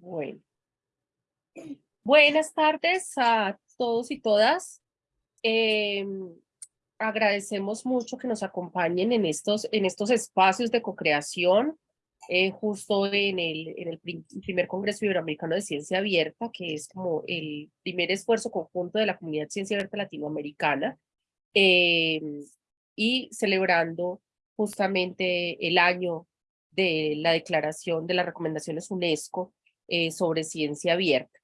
Bueno. Buenas tardes a todos y todas. Em, agradecemos mucho que nos acompañen en estos, en estos espacios de co-creación, eh, justo en el, primer Congreso Iberoamericano de Ciencia Abierta, que es como el primer esfuerzo conjunto de la comunidad Ciencia Abierta Latinoamericana, em, y celebrando justamente el año de la declaración de las recomendaciones UNESCO eh, sobre ciencia abierta.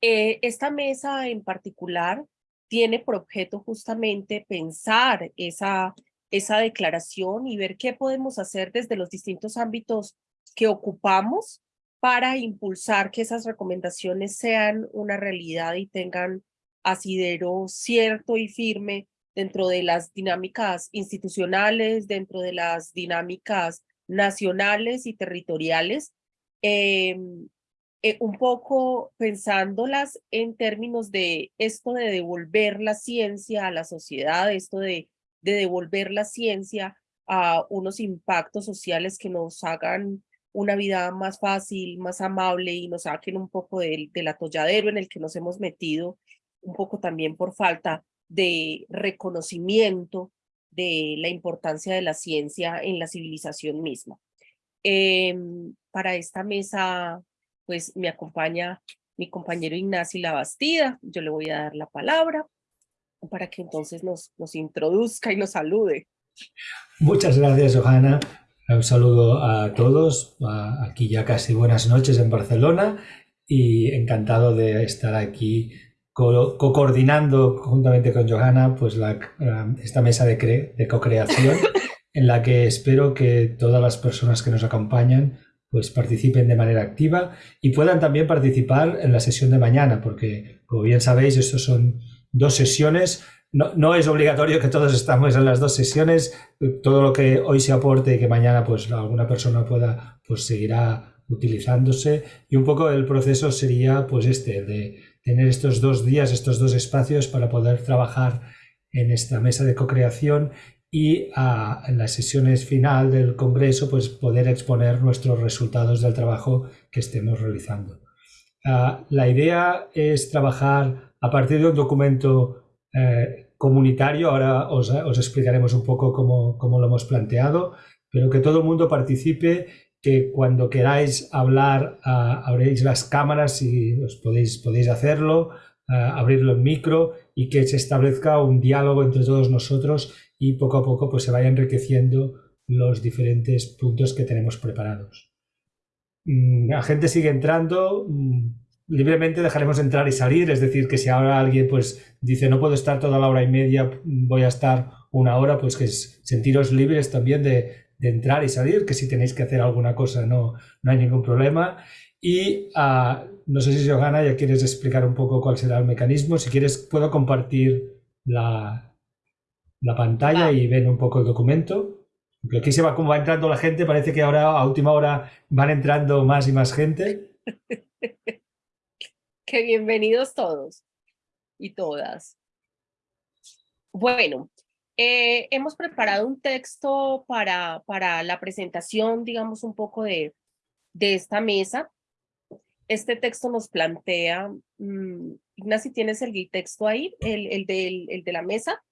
Eh, esta mesa en particular tiene por objeto justamente pensar esa, esa declaración y ver qué podemos hacer desde los distintos ámbitos que ocupamos para impulsar que esas recomendaciones sean una realidad y tengan asidero cierto y firme dentro de las dinámicas institucionales, dentro de las dinámicas nacionales y territoriales, em, eh, un poco pensándolas en términos de esto de devolver la ciencia a la sociedad, esto de, de devolver la ciencia a unos impactos sociales que nos hagan una vida más fácil, más amable y nos saquen un poco del, del atolladero en el que nos hemos metido, un poco también por falta de reconocimiento de la importancia de la ciencia en la civilización misma. Em, para esta mesa, pues me acompaña mi compañero Ignacio Labastida. Yo le voy a dar la palabra para que entonces nos, nos introduzca y nos salude. Muchas gracias, Johanna. Un saludo a todos. Aquí ya casi buenas noches en Barcelona y encantado de estar aquí co-coordinando juntamente con Johanna pues la, esta mesa de, de co-creación en la que espero que todas las personas que nos acompañan pues participen de manera activa y puedan también participar en la sesión de mañana, porque como bien sabéis, estos son dos sesiones. No, no, es obligatorio que todos estamos en las dos sesiones. Todo lo que hoy se aporte y que mañana pues alguna persona pueda, pues seguirá utilizándose. Y un poco el proceso sería pues este, de tener estos dos días, estos dos espacios para poder trabajar en esta mesa de co-creación y en las sesiones final del Congreso pues poder exponer nuestros resultados del trabajo que estemos realizando. Ah, la idea es trabajar a partir de un documento eh, comunitario, ahora os, explicaremos un poco cómo, cómo, lo hemos planteado, pero que todo el mundo participe que cuando queráis hablar uh, abréis las cámaras y os podéis, podéis hacerlo, uh, abrirlo en micro y que se establezca un diálogo entre todos nosotros y poco a poco pues se vaya enriqueciendo los diferentes puntos que tenemos preparados. Mm, la gente sigue entrando, mm, libremente dejaremos entrar y salir, es decir, que si ahora alguien pues dice no puedo estar toda la hora y media, voy a estar una hora, pues que sentiros libres también de, entrar y salir, que si tenéis que hacer alguna cosa no, no hay ningún problema. Y uh, no sé si Johanna ya quieres explicar un poco cuál será el mecanismo. Si quieres puedo compartir la, la pantalla y ver un poco el documento. Porque aquí se va como va entrando la gente, parece que ahora a última hora van entrando más y más gente. Qué bienvenidos todos y todas. Bueno, eh, hemos preparado un texto para, para la presentación, digamos, un poco de, de esta mesa. Este texto nos plantea, um, Ignacio, ¿tienes el texto ahí, el, el, del, el de la mesa?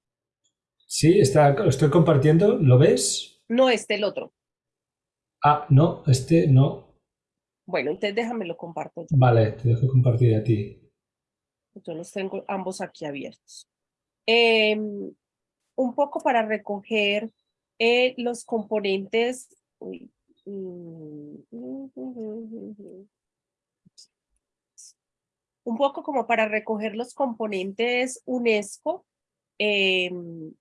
Sí, está, lo estoy compartiendo, ¿lo ves? No, este, el otro. Ah, no, este no. Bueno, entonces déjame lo comparto. Vale, te dejo compartir a ti. Yo los tengo ambos aquí abiertos. Eh, un poco para recoger eh, los componentes. Mm, un poco como para recoger los componentes UNESCO em,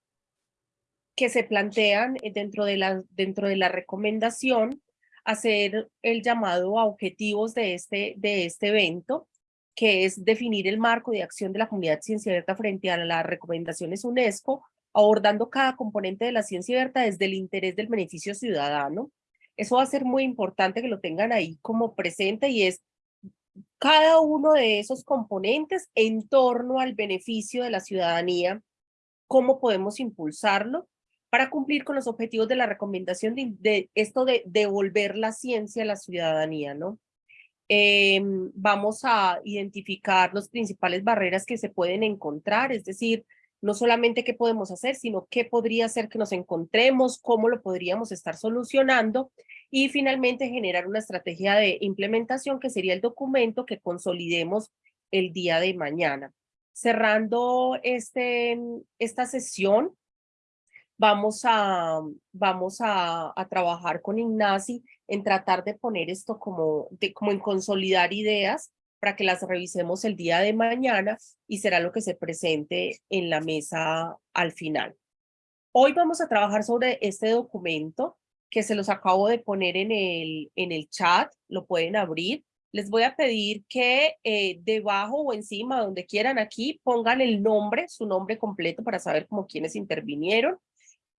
que se plantean dentro de, la, dentro de la recomendación, hacer el llamado a objetivos de este, de este evento, que es definir el marco de acción de la comunidad ciencia abierta frente a las recomendaciones UNESCO abordando cada componente de la ciencia abierta desde el interés del beneficio ciudadano. Eso va a ser muy importante que lo tengan ahí como presente y es cada uno de esos componentes en torno al beneficio de la ciudadanía, cómo podemos impulsarlo para cumplir con los objetivos de la recomendación de, esto de devolver la ciencia a la ciudadanía, ¿no? Em, vamos a identificar las principales barreras que se pueden encontrar, es decir, no solamente qué podemos hacer, sino qué podría ser que nos encontremos, cómo lo podríamos estar solucionando y finalmente generar una estrategia de implementación que sería el documento que consolidemos el día de mañana. Cerrando este, esta sesión, vamos a, vamos a, a trabajar con Ignasi en tratar de poner esto como, de, como en consolidar ideas para que las revisemos el día de mañana y será lo que se presente en la mesa al final. Hoy vamos a trabajar sobre este documento que se los acabo de poner en el, en el chat, lo pueden abrir. Les voy a pedir que eh, debajo o encima, donde quieran aquí, pongan el nombre, su nombre completo para saber como quiénes intervinieron.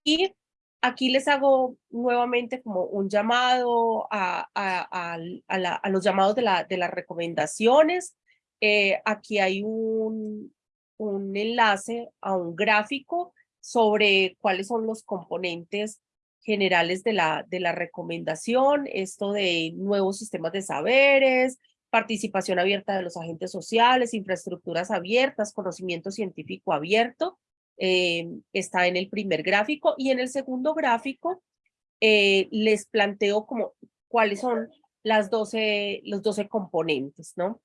Y aquí les hago nuevamente como un llamado a, a, a, los llamados de, la, de las recomendaciones. Eh, aquí hay un, un enlace a un gráfico sobre cuáles son los componentes generales de la, de la recomendación, esto de nuevos sistemas de saberes, participación abierta de los agentes sociales, infraestructuras abiertas, conocimiento científico abierto, eh, está en el primer gráfico y en el segundo gráfico eh, les planteo como cuáles son las 12, los 12 componentes, ¿no?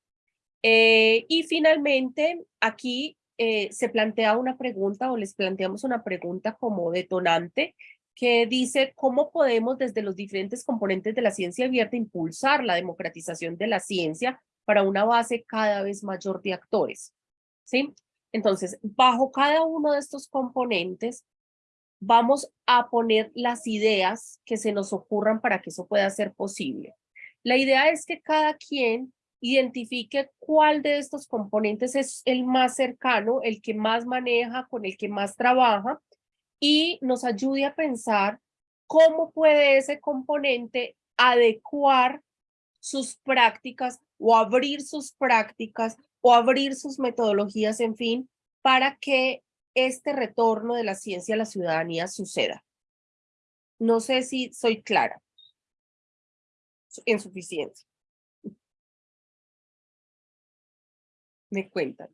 Eh, y finalmente aquí se plantea una pregunta o les planteamos una pregunta como detonante que dice cómo podemos desde los diferentes componentes de la ciencia abierta impulsar la democratización de la ciencia para una base cada vez mayor de actores. ¿sí? Entonces, bajo cada uno de estos componentes, vamos a poner las ideas que se nos ocurran para que eso pueda ser posible. La idea es que cada quien identifique cuál de estos componentes es el más cercano, el que más maneja, con el que más trabaja, y nos ayude a pensar cómo puede ese componente adecuar sus prácticas o abrir sus prácticas o abrir sus metodologías, en fin, para que este retorno de la ciencia a la ciudadanía suceda. No sé si soy clara en suficiencia. Me cuentan.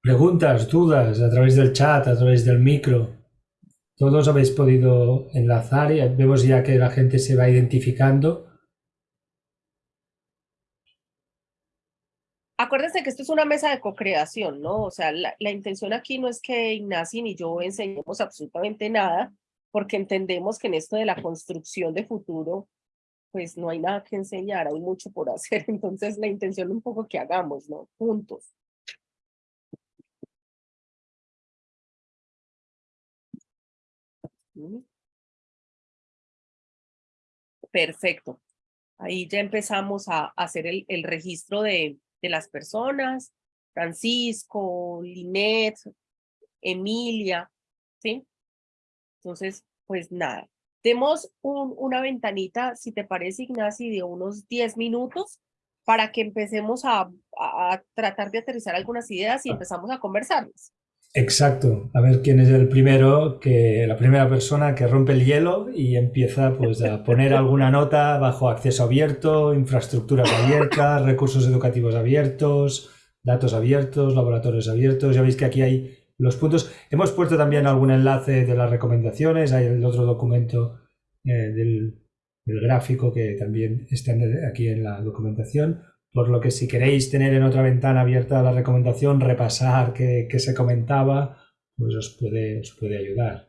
Preguntas, dudas a través del chat, a través del micro. Todos habéis podido enlazar y vemos ya que la gente se va identificando Acuérdense que esto es una mesa de co-creación, ¿no? O sea, la, intención aquí no es que Ignacio ni yo enseñemos absolutamente nada, porque entendemos que en esto de la construcción de futuro, pues no hay nada que enseñar, hay mucho por hacer, entonces la intención un poco que hagamos, ¿no? Juntos. Perfecto. Ahí ya empezamos a hacer el, el registro de, de las personas, Francisco, Linet, Emilia, ¿sí? Entonces, pues nada, demos un, una ventanita, si te parece, Ignacio, de unos 10 minutos para que empecemos a, a, tratar de aterrizar algunas ideas y ah. empezamos a conversarlas. Exacto, a ver quién es el primero, que la primera persona que rompe el hielo y empieza pues a poner alguna nota bajo acceso abierto, infraestructuras abiertas, recursos educativos abiertos, datos abiertos, laboratorios abiertos. Ya veis que aquí hay los puntos. Hemos puesto también algún enlace de las recomendaciones, hay el otro documento eh, del, del gráfico que también está aquí en la documentación. Por lo que si queréis tener en otra ventana abierta la recomendación, repasar qué, se comentaba, pues os puede, os puede ayudar.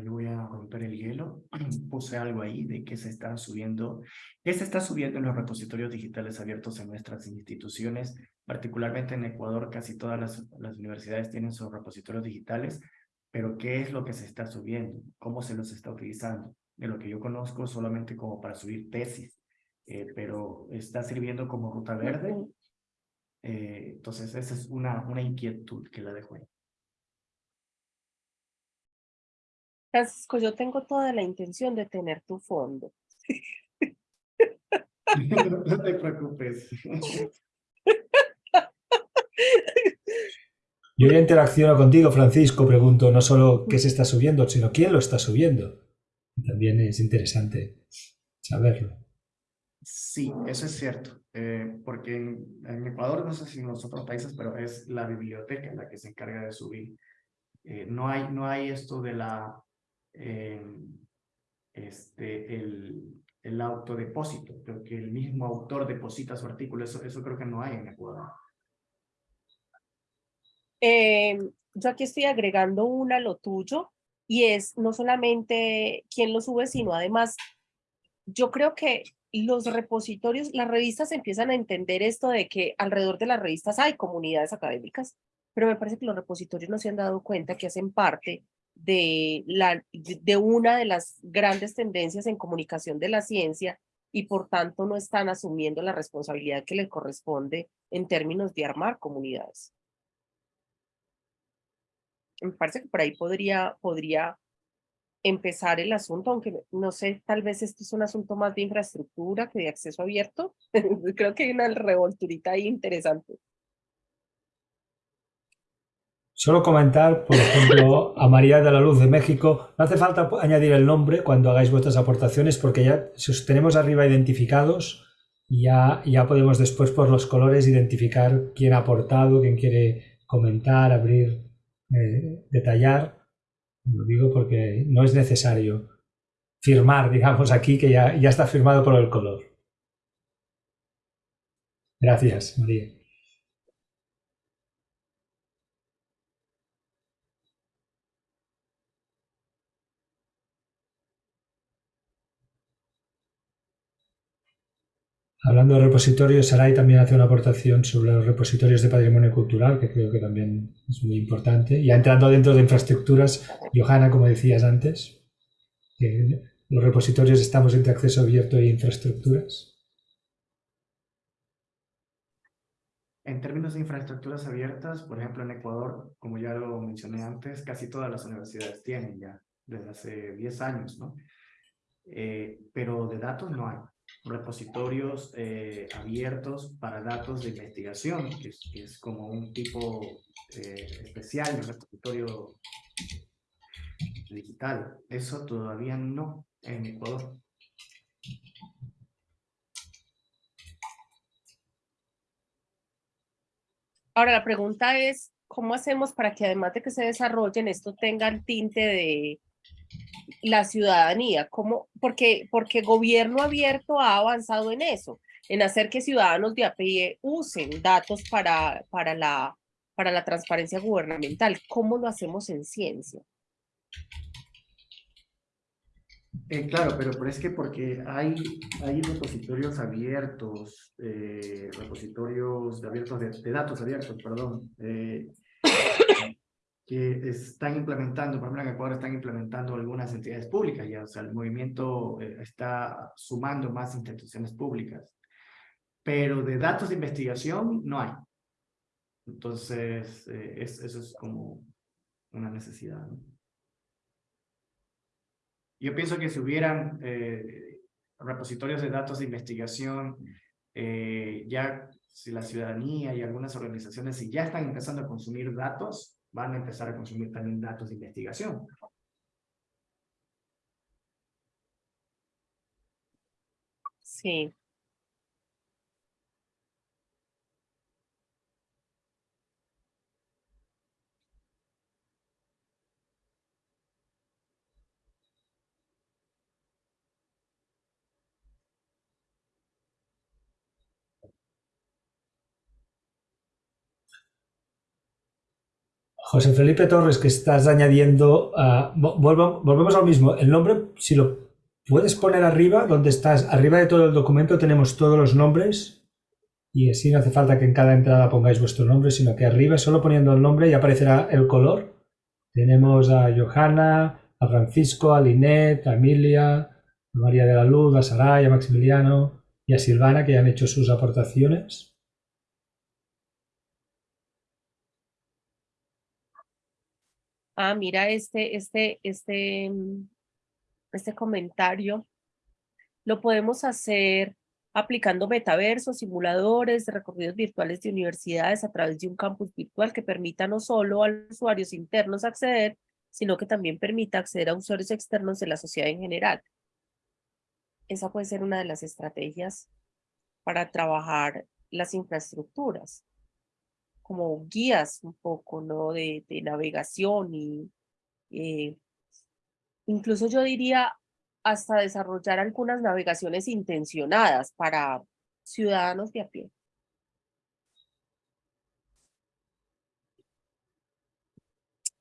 Yo voy a romper el hielo. Puse algo ahí de que se está subiendo, que se está subiendo en los repositorios digitales abiertos en nuestras instituciones, particularmente en Ecuador, casi todas las, las universidades tienen sus repositorios digitales, pero ¿qué es lo que se está subiendo? ¿Cómo se los está utilizando? De lo que yo conozco solamente como para subir tesis, eh, pero está sirviendo como ruta verde. Eh, entonces, esa es una, una inquietud que la dejo ahí. Francisco, yo tengo toda la intención de tener tu fondo. no te preocupes. Yo ya interacciono contigo, Francisco, pregunto no solo qué se está subiendo, sino quién lo está subiendo. También es interesante saberlo. Sí, eso es cierto, eh, porque en, Ecuador, no sé si en los otros países, pero es la biblioteca la que se encarga de subir. Eh, no, hay, no hay esto de la eh, este, el, el autodepósito, creo que el mismo autor deposita su artículo, eso, eso creo que no hay en Ecuador. Eh, yo aquí estoy agregando una lo tuyo y es no solamente quién lo sube, sino además, yo creo que los repositorios, las revistas empiezan a entender esto de que alrededor de las revistas hay comunidades académicas, pero me parece que los repositorios no se han dado cuenta que hacen parte de, la, de una de las grandes tendencias en comunicación de la ciencia y por tanto no están asumiendo la responsabilidad que les corresponde en términos de armar comunidades. Me parece que por ahí podría, podría empezar el asunto, aunque no sé, tal vez esto es un asunto más de infraestructura que de acceso abierto. Creo que hay una revolturita ahí interesante. Solo comentar, por ejemplo, a María de la Luz de México, no hace falta añadir el nombre cuando hagáis vuestras aportaciones porque ya si os tenemos arriba identificados, ya, ya podemos después por los colores identificar quién ha aportado, quién quiere comentar, abrir, eh, detallar. Lo digo porque no es necesario firmar, digamos, aquí que ya, ya está firmado por el color. Gracias, María. Hablando de repositorios, Saray también hace una aportación sobre los repositorios de patrimonio cultural, que creo que también es muy importante. Ya entrando dentro de infraestructuras, Johanna, como decías antes, los repositorios estamos entre acceso abierto e infraestructuras. En términos de infraestructuras abiertas, por ejemplo, en Ecuador, como ya lo mencioné antes, casi todas las universidades tienen ya desde hace 10 años, ¿no? Eh, pero de datos no hay repositorios eh, abiertos para datos de investigación, que es, como un tipo eh, especial de repositorio digital. Eso todavía no en Ecuador. Ahora la pregunta es, ¿cómo hacemos para que además de que se desarrollen, esto tenga el tinte de la ciudadanía, ¿cómo? Porque, porque gobierno abierto ha avanzado en eso, en hacer que ciudadanos de a usen datos para, para, la, para la transparencia gubernamental. ¿Cómo lo hacemos en ciencia? Eh, claro, pero, pero, es que porque hay, hay repositorios abiertos, eh, repositorios abiertos de, datos abiertos, perdón, eh, que están implementando, por ejemplo en Ecuador están implementando algunas entidades públicas ya, o sea, el movimiento eh, está sumando más instituciones públicas, pero de datos de investigación no hay. Entonces, eh, eso es como una necesidad. Yo pienso que si hubieran eh, repositorios de datos de investigación, ya si la ciudadanía y algunas organizaciones si ya están empezando a consumir datos, van a empezar a consumir también datos de investigación. Sí. José Felipe Torres, que estás añadiendo, uh, volvemos al mismo. El nombre, si lo puedes poner arriba, donde estás, arriba de todo el documento tenemos todos los nombres y así no hace falta que en cada entrada pongáis vuestro nombre, sino que arriba, solo poniendo el nombre, ya aparecerá el color. Tenemos a Johanna, a Francisco, a Linet, a Emilia, a María de la Luz, a Saray, a Maximiliano y a Silvana, que ya han hecho sus aportaciones. Ah, mira este, este, este, mm, este comentario, lo podemos hacer aplicando metaversos, simuladores recorridos virtuales de universidades a través de un campus virtual que permita no solo a usuarios internos acceder, sino que también permita acceder a usuarios externos de la sociedad en general. Esa puede ser una de las estrategias para trabajar las infraestructuras como guías un poco, ¿no? De, navegación y eh, incluso yo diría hasta desarrollar algunas navegaciones intencionadas para ciudadanos de a pie.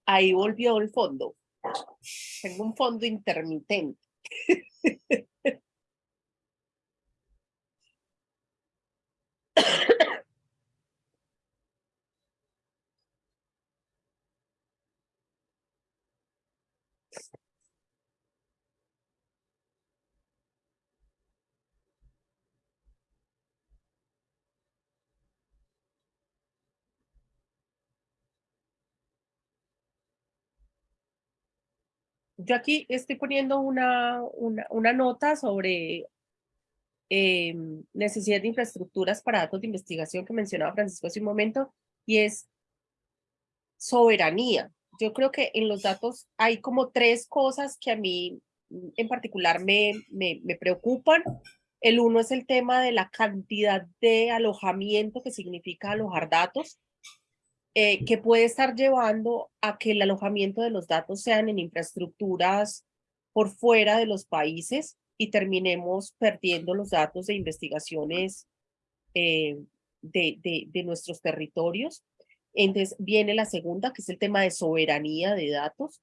Ahí volvió el fondo. Tengo un fondo intermitente. yo aquí estoy poniendo una, una, nota sobre em, necesidad de infraestructuras para datos de investigación que mencionaba Francisco hace un momento, y es soberanía. Yo creo que en los datos hay como tres cosas que a mí en particular me, me, me preocupan. El uno es el tema de la cantidad de alojamiento que significa alojar datos. Eh, que puede estar llevando a que el alojamiento de los datos sean en infraestructuras por fuera de los países y terminemos perdiendo los datos de investigaciones eh, de, de, nuestros territorios. Entonces viene la segunda, que es el tema de soberanía de datos.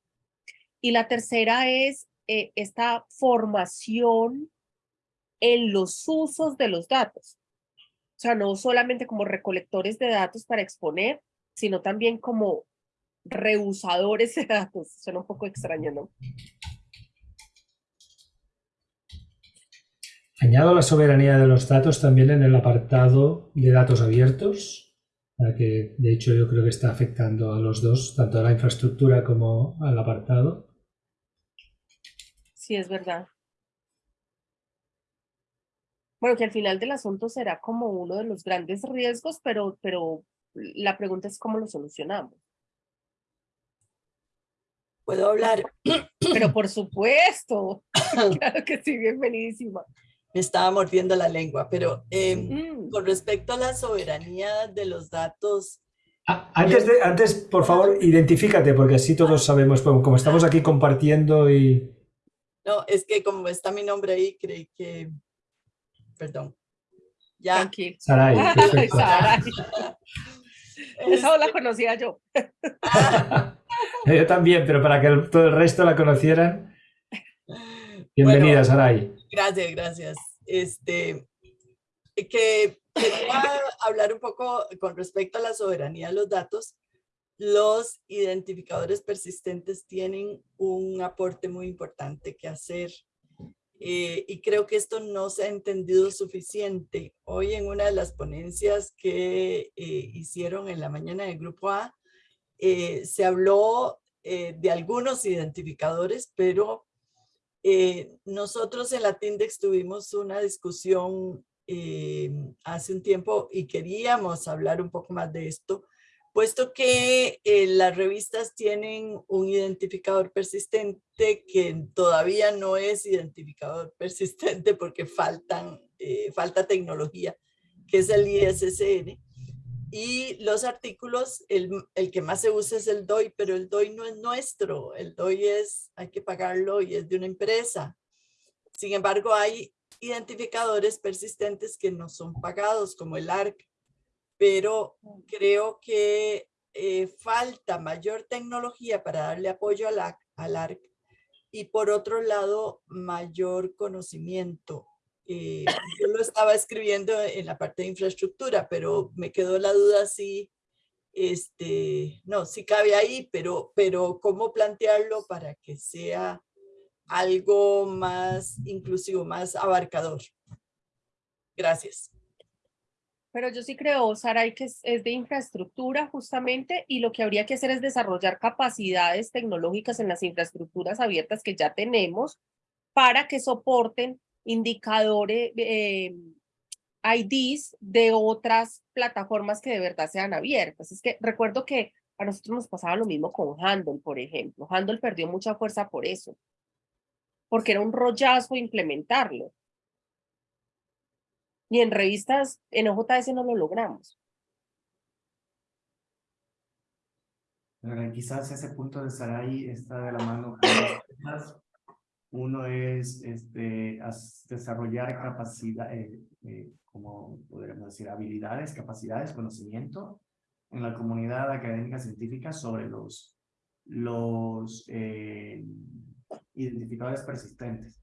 Y la tercera es eh, esta formación en los usos de los datos. O sea, no solamente como recolectores de datos para exponer, sino también como reusadores de datos. Suena un poco extraño, ¿no? Añado la soberanía de los datos también en el apartado de datos abiertos, que de hecho yo creo que está afectando a los dos, tanto a la infraestructura como al apartado. Sí, es verdad. Bueno, que al final del asunto será como uno de los grandes riesgos, pero, pero la pregunta es cómo lo solucionamos. ¿Puedo hablar? Pero por supuesto, claro que sí, bienvenidísima. Me estaba mordiendo la lengua, pero em, mm. con respecto a la soberanía de los datos... Antes, de, antes, por favor, identifícate, porque así todos sabemos, como estamos aquí compartiendo y... No, es que como está mi nombre ahí, creí que... Perdón. Ya. Saray, Saray. Esa la este conocía yo. yo también, pero para que todo el resto la conocieran. Bienvenida, Saray. Gracias, gracias. Este, que quería hablar un poco con respecto a la soberanía de los datos. Los identificadores persistentes tienen un aporte muy importante que hacer eh, y creo que esto no se ha entendido suficiente. Hoy en una de las ponencias que eh, hicieron en la mañana del Grupo A, eh, se habló de algunos identificadores, pero nosotros en la TINDEX tuvimos una discusión hace un tiempo y queríamos hablar un poco más de esto, puesto que eh, las revistas tienen un identificador persistente que todavía no es identificador persistente porque faltan, eh, falta tecnología, que es el ISSN. Y los artículos, el, el, que más se usa es el DOI, pero el DOI no es nuestro, el DOI es, hay que pagarlo y es de una empresa. Sin embargo, hay identificadores persistentes que no son pagados, como el ARC, pero creo que eh, falta mayor tecnología para darle apoyo a la, al ARC y por otro lado, mayor conocimiento. Eh, yo lo estaba escribiendo en la parte de infraestructura, pero me quedó la duda si, este, no, si cabe ahí, pero, pero cómo plantearlo para que sea algo más inclusivo, más abarcador. Gracias. Pero yo sí creo, Saray, que es, de infraestructura justamente y lo que habría que hacer es desarrollar capacidades tecnológicas en las infraestructuras abiertas que ya tenemos para que soporten indicadores, eh, IDs de otras plataformas que de verdad sean abiertas. Es que recuerdo que a nosotros nos pasaba lo mismo con Handle, por ejemplo. Handle perdió mucha fuerza por eso, porque era un rollazo implementarlo. Y en revistas, en OJS no lo logramos. quizás ese punto de Sarai está de la mano. Uno es este, desarrollar capacidad, eh, eh, como podríamos decir, habilidades, capacidades, conocimiento en la comunidad académica científica sobre los, los eh, identificadores persistentes.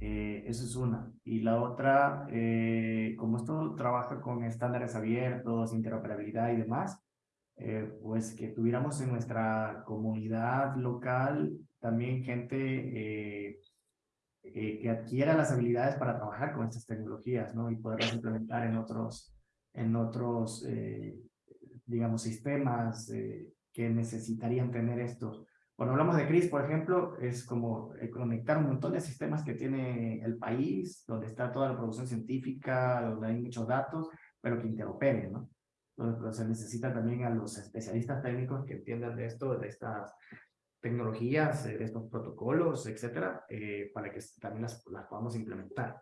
Eh, es una. Y la otra, eh, como esto trabaja con estándares abiertos, interoperabilidad y demás, eh, pues que tuviéramos en nuestra comunidad local también gente que adquiera las habilidades para trabajar con estas tecnologías, ¿no? Y poderlas implementar en otros, en otros digamos, sistemas que necesitarían tener esto. Cuando hablamos de CRIS, por ejemplo, es como eh, conectar un montón de sistemas que tiene el país, donde está toda la producción científica, donde hay muchos datos, pero que interoperen, ¿no? Entonces, pues, se necesita también a los especialistas técnicos que entiendan de esto, de estas tecnologías, de estos protocolos, etcétera, eh, para que también las, las podamos implementar.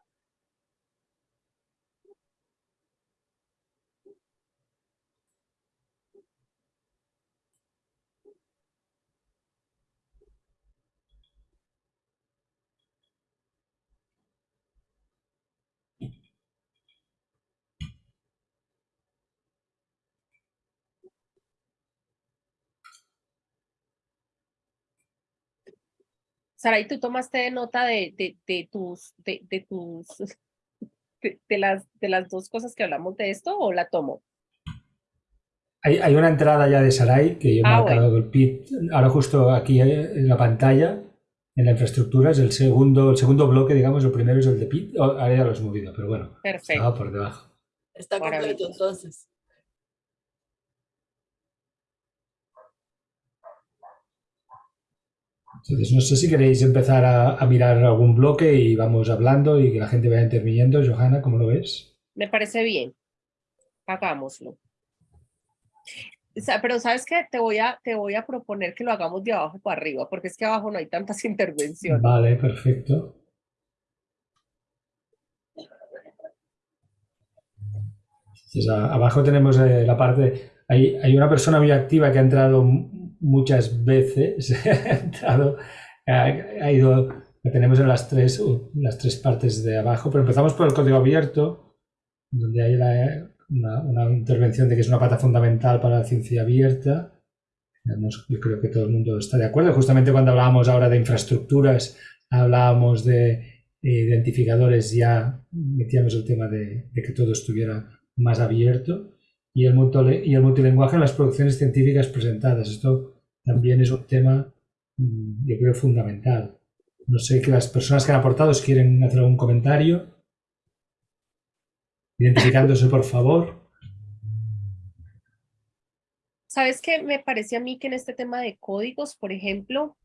Saray, ¿tú tomaste nota de, de, de tus, de, de tus, de, las, de las dos cosas que hablamos de esto o la tomo? Hay, hay una entrada ya de Saray que yo he ah, marcado el PIT, ahora justo aquí en la pantalla, en la infraestructura, es el segundo, el segundo bloque, digamos, el primero es el de PIT, ahora ya lo has movido, pero bueno, Perfecto. estaba por debajo. Está completo entonces. Entonces, no sé si queréis empezar a, mirar algún bloque y vamos hablando y que la gente vaya interviniendo. Johanna, ¿cómo lo ves? Me parece bien. Hagámoslo. Pero ¿sabes qué? Te voy, a, te voy a proponer que lo hagamos de abajo para arriba, porque es que abajo no hay tantas intervenciones. Vale, perfecto. Entonces, abajo tenemos eh, la parte... Hay, hay una persona muy activa que ha entrado muchas veces ha ido, lo tenemos en las tres, las tres partes de abajo, pero empezamos por el código abierto, donde hay una, intervención de que es una pata fundamental para la ciencia abierta. Yo creo que todo el mundo está de acuerdo. Justamente cuando hablábamos ahora de infraestructuras, hablábamos de identificadores, ya metíamos el tema de que todo estuviera más abierto y el, multilinguaje en las producciones científicas presentadas. Esto también es un tema, mm, yo creo, fundamental. No sé que las personas que han aportado quieren hacer algún comentario. Identificándose, por favor. ¿Sabes qué? Me parece a mí que en este tema de códigos, por ejemplo,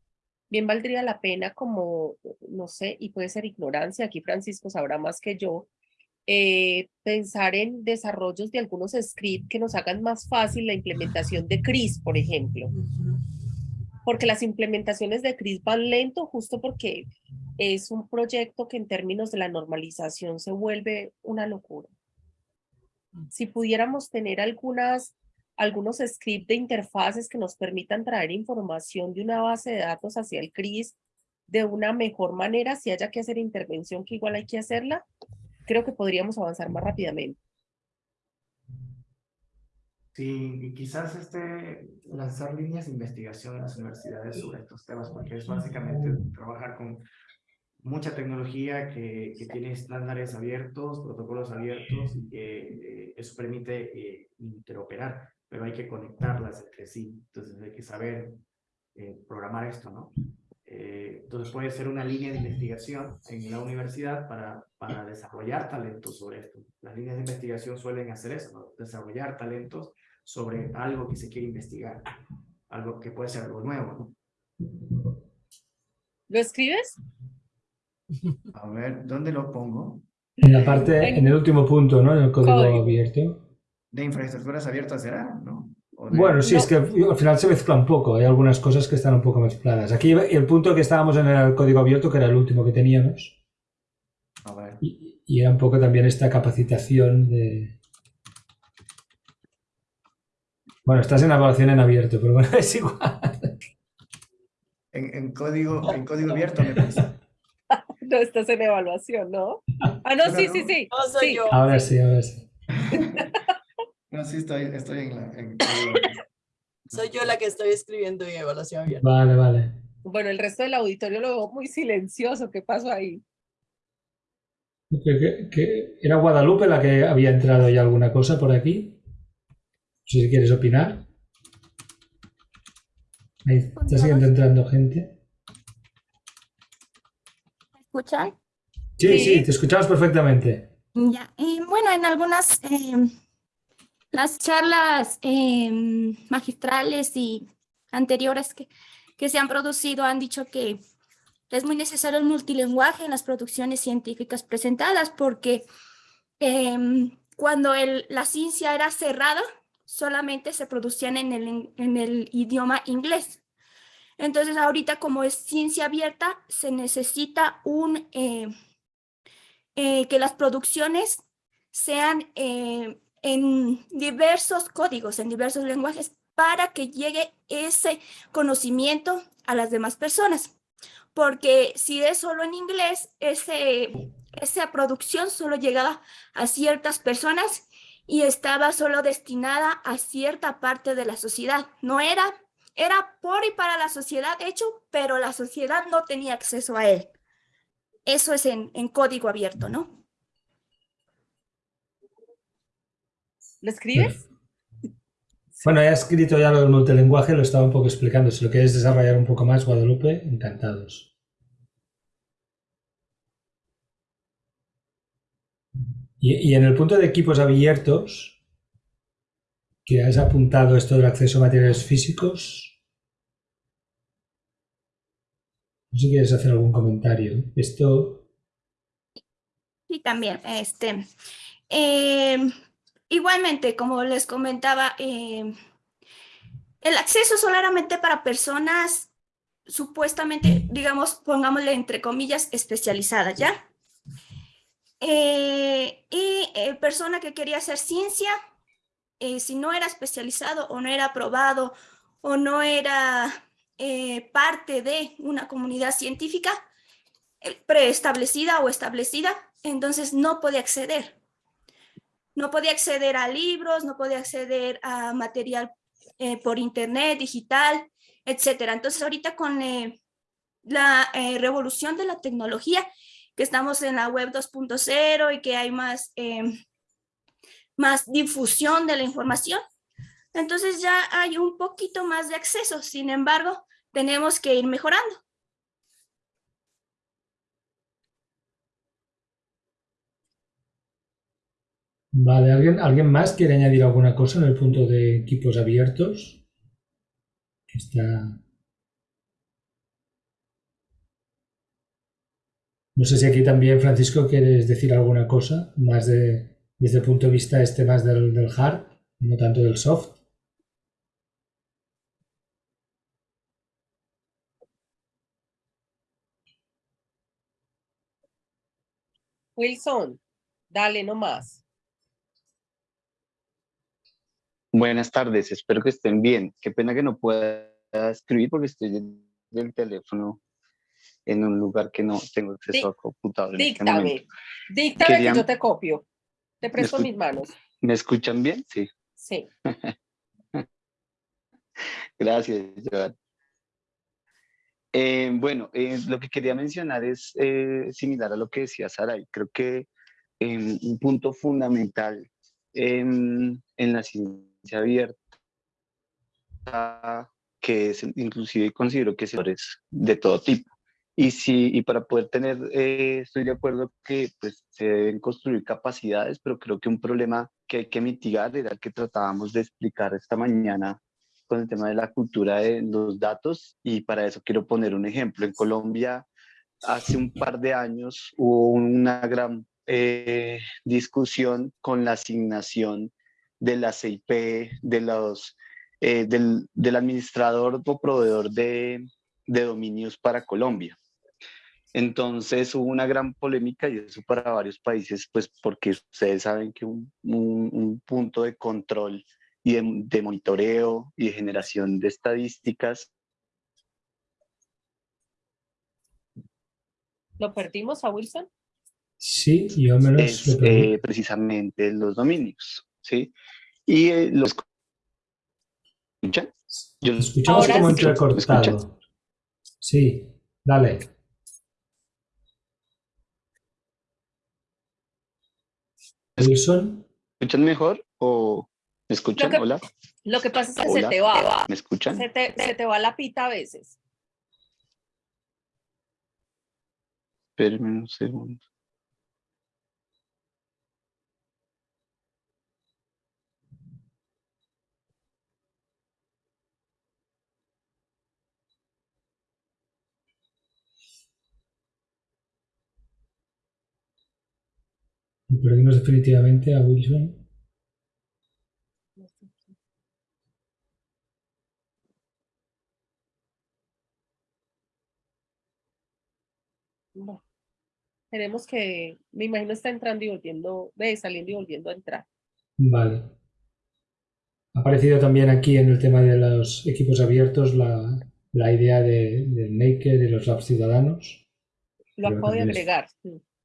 bien valdría la pena como, no sé, y puede ser ignorancia, aquí Francisco sabrá más que yo, eh, pensar en desarrollos de algunos scripts que nos hagan más fácil la implementación de CRIS, por ejemplo. Porque las implementaciones de CRIS van lento justo porque es un proyecto que en términos de la normalización se vuelve una locura. Si pudiéramos tener algunas, algunos scripts de interfaces que nos permitan traer información de una base de datos hacia el CRIS de una mejor manera, si haya que hacer intervención, que igual hay que hacerla, creo que podríamos avanzar más rápidamente. Sí, y quizás este, lanzar líneas de investigación en las universidades sobre estos temas, porque es básicamente trabajar con mucha tecnología que, que tiene estándares abiertos, protocolos abiertos, y que eh, eso permite eh, interoperar, pero hay que conectarlas entre sí, entonces hay que saber eh, programar esto, ¿no? entonces puede ser una línea de investigación en la universidad para, para desarrollar talentos sobre esto. Las líneas de investigación suelen hacer eso, ¿no? desarrollar talentos sobre algo que se quiere investigar, algo que puede ser algo nuevo. ¿no? ¿Lo escribes? A ver, ¿dónde lo pongo? En la parte, en el último punto, ¿no? En el código, abierto. De infraestructuras abiertas será, ¿no? Bueno, sí, es que al final se mezcla un poco, hay algunas cosas que están un poco mezcladas. Aquí el punto que estábamos en el código abierto, que era el último que teníamos, A ver. y, y era un poco también esta capacitación de... Bueno, estás en evaluación en abierto, pero bueno, es igual. En, en código, en código abierto me parece. No estás en evaluación, ¿no? Ah, no, sí, sí, sí. No soy sí. yo. Ahora sí, ahora sí. No, sí, estoy, estoy en la... En, Soy yo la que estoy escribiendo en evaluación abierta. Vale, vale. Bueno, el resto del auditorio lo veo muy silencioso. ¿Qué pasó ahí? Que- que- que ¿Era Guadalupe la que había entrado ya alguna cosa por aquí? Si quieres opinar. Ahí está siguiendo entrando gente. ¿Me escuchan? Sí, Sí. te escuchamos perfectamente. Ya. Y bueno, en algunas eh, las charlas eh, magistrales y anteriores que, que se han producido han dicho que es muy necesario el multilingüaje en las producciones científicas presentadas porque em, cuando el- la ciencia era cerrada, solamente se producían en el, en el idioma inglés. Entonces ahorita como es ciencia abierta, se necesita un... eh, eh, que las producciones sean eh, en diversos códigos, en diversos lenguajes, para que llegue ese conocimiento a las demás personas. Porque si es solo en inglés, ese, esa producción solo llegaba a ciertas personas y estaba solo destinada a cierta parte de la sociedad. No era, era por y para la sociedad hecho, pero la sociedad no tenía acceso a él. Eso es en, en código abierto, ¿no? ¿Lo escribes? Bueno, he escrito ya lo del multilinguaje, lo estaba un poco explicando. Si lo quieres desarrollar un poco más, Guadalupe, encantados. Y, en el punto de equipos abiertos, que has apuntado esto del acceso a materiales físicos, no sé si quieres hacer algún comentario. Esto, Sí, también. Este, em, igualmente, como les comentaba, em, el acceso solamente para personas supuestamente, digamos, pongámosle entre comillas, especializadas, ¿ya? Eh, y eh, persona que quería hacer ciencia, eh, si no era especializado o no era aprobado o no era eh, parte de una comunidad científica eh, preestablecida o establecida, entonces no podía acceder. No podía acceder a libros, no podía acceder a material eh, por internet, digital, etcétera. Entonces ahorita con la revolución de la tecnología, que estamos en la web 2.0 y que hay más, eh, más difusión de la información, entonces ya hay un poquito más de acceso. Sin embargo, tenemos que ir mejorando. vale, ¿alguien, ¿alguien más quiere añadir alguna cosa en el punto de equipos abiertos? Está... No sé si aquí también, Francisco, quieres decir alguna cosa más de, desde el punto de vista este más del, del hard, no tanto del soft. Wilson, dale nomás. Buenas tardes, espero que estén bien. Qué pena que no pueda escribir porque estoy del teléfono en un lugar que no tengo acceso a computador en este Díctame. Díctame que yo te copio. Te presto mis manos. ¿Me escuchan bien? Sí. Sí. Gracias, Joan. Eh, bueno, eh, lo que quería mencionar es eh, similar a lo que decía Saray. Creo que un punto fundamental en, en la ciencia abierta, que es inclusive considero que es de todo tipo. Y, si, y para poder tener, estoy de acuerdo que pues, se deben construir capacidades, pero creo que un problema que hay que mitigar era el que tratábamos de explicar esta mañana con el tema de la cultura de los datos y para eso quiero poner un ejemplo. En Colombia hace un par de años hubo una gran eh, discusión con la asignación de la CIP, de los, eh, del, administrador o proveedor de dominios para Colombia. Entonces hubo una gran polémica y eso para varios países, pues porque ustedes saben que un, un, un punto de control y de, monitoreo y de generación de estadísticas. ¿Lo perdimos a Wilson? Sí, yo me los es, eh, precisamente los dominios, ¿sí? Y eh, los... ¿Escuchan? Yo, escuchamos como entrecortado. Sí, dale. Wilson. ¿Escuchan mejor o...? ¿Me escuchan? Lo que, Hola. Lo que pasa es que se te va. ¿Me escuchan? Se te, se te va la pita a veces. Espérenme un segundo. Perdimos definitivamente a Wilson. No. Tenemos que, me imagino está entrando y volviendo, de saliendo y volviendo a entrar. Vale. Ha aparecido también aquí en el tema de los equipos abiertos la, la idea de, de Maker y los labs ciudadanos. Lo acabo de agregar.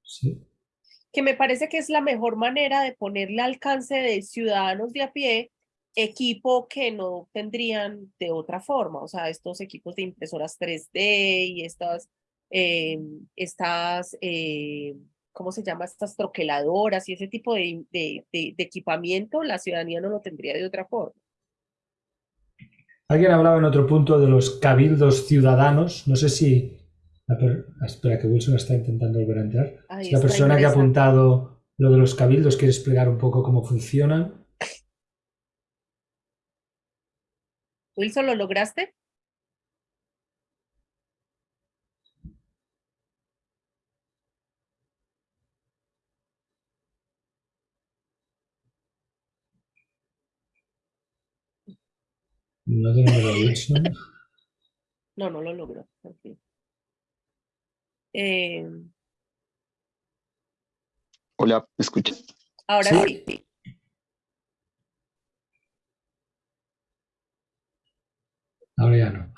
Sí. Que me parece que es la mejor manera de ponerle alcance de ciudadanos de a pie equipo que no tendrían de otra forma, o sea, estos equipos de impresoras 3D y estas eh, estas, eh, ¿cómo se llama? Estas troqueladoras y ese tipo de, de, de, equipamiento, la ciudadanía no lo tendría de otra forma. Alguien hablaba en otro punto de los cabildos ciudadanos. No sé si... Espera, que Wilson está intentando volver a entrar. la persona que ha apuntado lo de los cabildos quiere explicar un poco cómo funcionan. Wilson, ¿lo lograste? No Wilson. No, no lo logro. Eh... Hola, ¿me escuchas? Ahora sí. sí. Ahora ya no.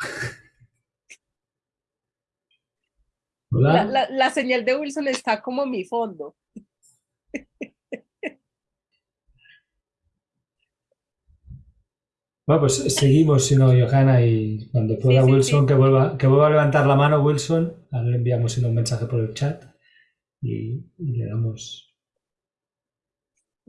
Hola. La, la, la señal de Wilson está como en mi fondo. Bueno, pues seguimos, si no, Johanna, y cuando pueda Wilson, Que, vuelva, que vuelva a levantar la mano, Wilson, ahora le enviamos un mensaje por el chat y, le damos...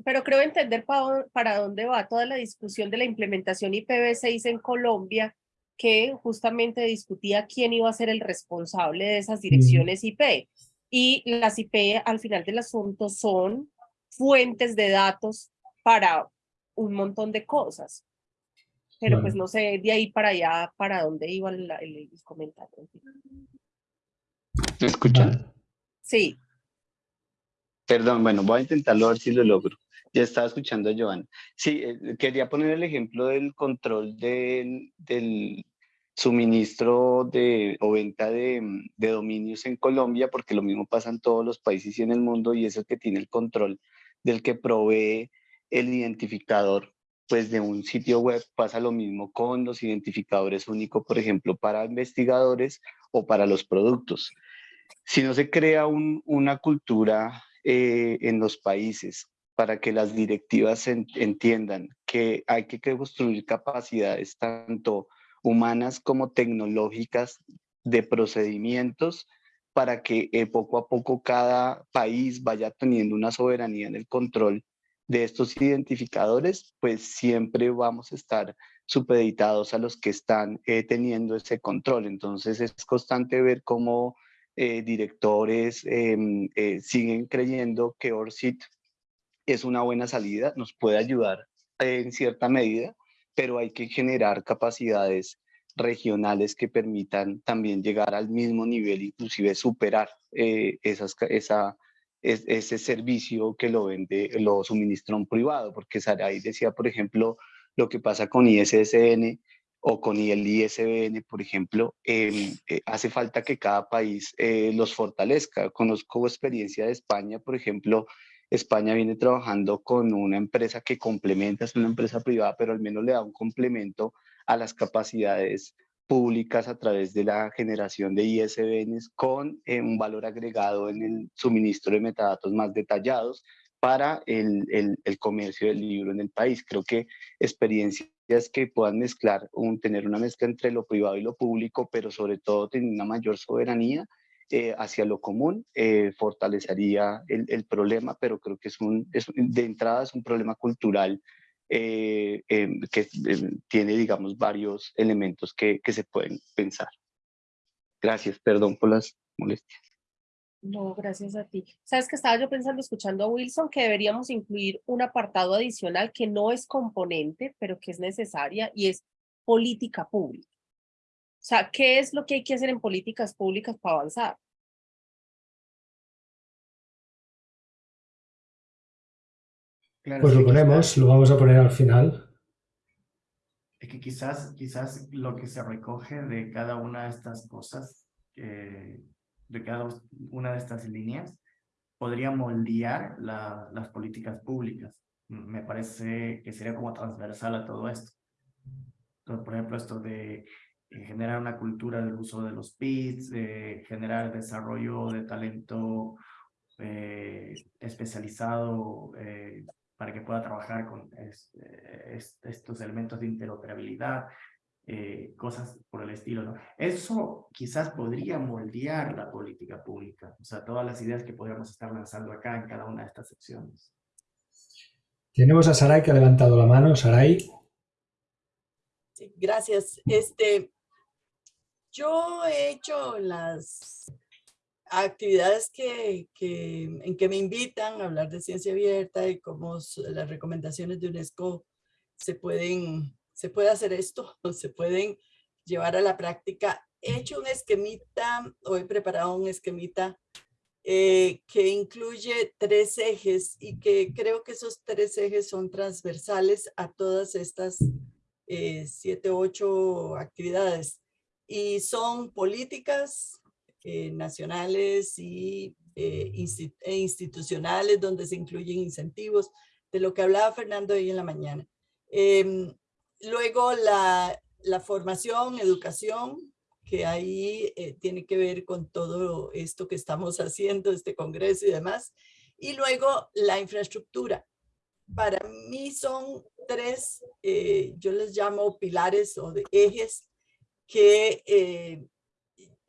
Pero creo entender para, para dónde va toda la discusión de la implementación IPv6 en Colombia, que justamente discutía quién iba a ser el responsable de esas direcciones IP. Y las IP al final del asunto son fuentes de datos para un montón de cosas. Pero pues no sé de ahí para allá, para dónde iba el, el, comentario. ¿Me escuchan? Sí. Perdón, bueno, voy a intentarlo a ver si lo logro. Ya estaba escuchando a Joan. Sí, eh, quería poner el ejemplo del control del, del suministro de, o venta de, de, dominios en Colombia, porque lo mismo pasa en todos los países y en el mundo, y es el que tiene el control del que provee el identificador pues de un sitio web pasa lo mismo con los identificadores únicos, por ejemplo, para investigadores o para los productos. Si no se crea una cultura eh, en los países para que las directivas entiendan que hay que construir capacidades tanto humanas como tecnológicas de procedimientos para que eh, poco a poco cada país vaya teniendo una soberanía en el control de estos identificadores, pues siempre vamos a estar supeditados a los que están eh, teniendo ese control. Entonces es constante ver cómo eh, directores em, siguen creyendo que ORCID es una buena salida, nos puede ayudar en cierta medida, pero hay que generar capacidades regionales que permitan también llegar al mismo nivel, inclusive superar eh, esas, esa, ese servicio que lo vende, lo suministra un privado, porque Saray decía, por ejemplo, lo que pasa con ISSN o con el ISBN, por ejemplo, em, eh, hace falta que cada país eh, los fortalezca. Conozco experiencia de España, por ejemplo, España viene trabajando con una empresa que complementa, es una empresa privada, pero al menos le da un complemento a las capacidades públicas a través de la generación de ISBNs con eh, un valor agregado en el suministro de metadatos más detallados para el, el, comercio del libro en el país. Creo que experiencias que puedan mezclar, un, tener una mezcla entre lo privado y lo público, pero sobre todo tener una mayor soberanía eh, hacia lo común, eh, fortalecería el, el, problema, pero creo que es un, es, de entrada es un problema cultural eh, em, que tiene, digamos, varios elementos que, que se pueden pensar. Gracias, perdón por las molestias. No, gracias a ti. Sabes que estaba yo pensando, escuchando a Wilson, que deberíamos incluir un apartado adicional que no es componente, pero que es necesaria y es política pública. O sea, ¿qué es lo que hay que hacer en políticas públicas para avanzar? Pues lo ponemos, lo vamos a poner al final. Es que quizás, quizás lo que se recoge de cada una de estas cosas, de cada una de estas líneas, podría moldear las políticas públicas. Me parece que sería como transversal a todo esto. Entonces, por ejemplo, esto de eh, generar una cultura del uso de los PITs, de generar desarrollo de talento eh, especializado eh, para que pueda trabajar con estos elementos de interoperabilidad, eh, cosas por el estilo. ¿no? Eso quizás podría moldear la política pública, o sea, todas las ideas que podríamos estar lanzando acá en cada una de estas secciones. Tenemos a Saray que ha levantado la mano. Saray. Sí, gracias. Este, yo he hecho las actividades que, que, en que me invitan a hablar de ciencia abierta y cómo las recomendaciones de UNESCO se pueden, se puede hacer esto, se pueden llevar a la práctica. He hecho un esquemita, o he preparado un esquemita eh, que incluye tres ejes y que creo que esos tres ejes son transversales a todas estas eh, siete, ocho actividades. Y son políticas, eh, nacionales y eh, e institucionales donde se incluyen incentivos, de lo que hablaba Fernando hoy en la mañana. Em, luego la, formación, educación, que ahí eh, tiene que ver con todo esto que estamos haciendo, este congreso y demás. Y luego la infraestructura. Para mí son tres, yo les llamo pilares o ejes que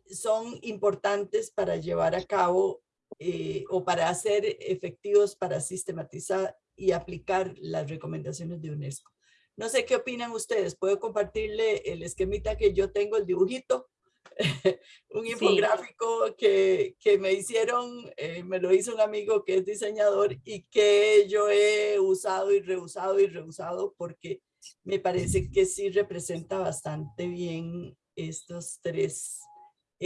son importantes para llevar a cabo eh, o para hacer efectivos para sistematizar y aplicar las recomendaciones de UNESCO. No sé qué opinan ustedes. Puedo compartirle el esquemita que yo tengo, el dibujito, un infográfico que, que, me hicieron, eh, me lo hizo un amigo que es diseñador y que yo he usado y reusado y reusado porque me parece que sí representa bastante bien estos tres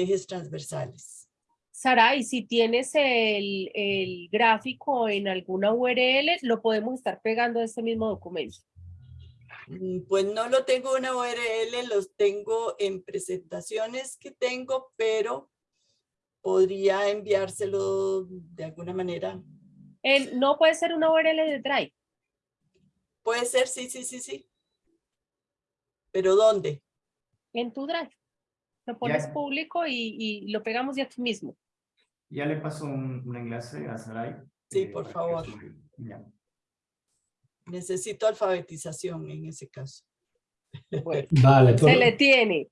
ejes transversales. Sara, y si tienes el, el, gráfico en alguna URL, lo podemos estar pegando a este mismo documento. Mm, pues no lo tengo en una URL, los tengo en presentaciones que tengo, pero podría enviárselo de alguna manera. El, no puede ser una URL de Drive. Puede ser, sí, sí, sí, sí. ¿Pero dónde? En tu Drive. Lo pones público y, y, lo pegamos de aquí mismo. Ya le paso un, un enlace a Saray. Sí, eh, por favor. Necesito alfabetización en ese caso. Bueno, Vale, se le tiene.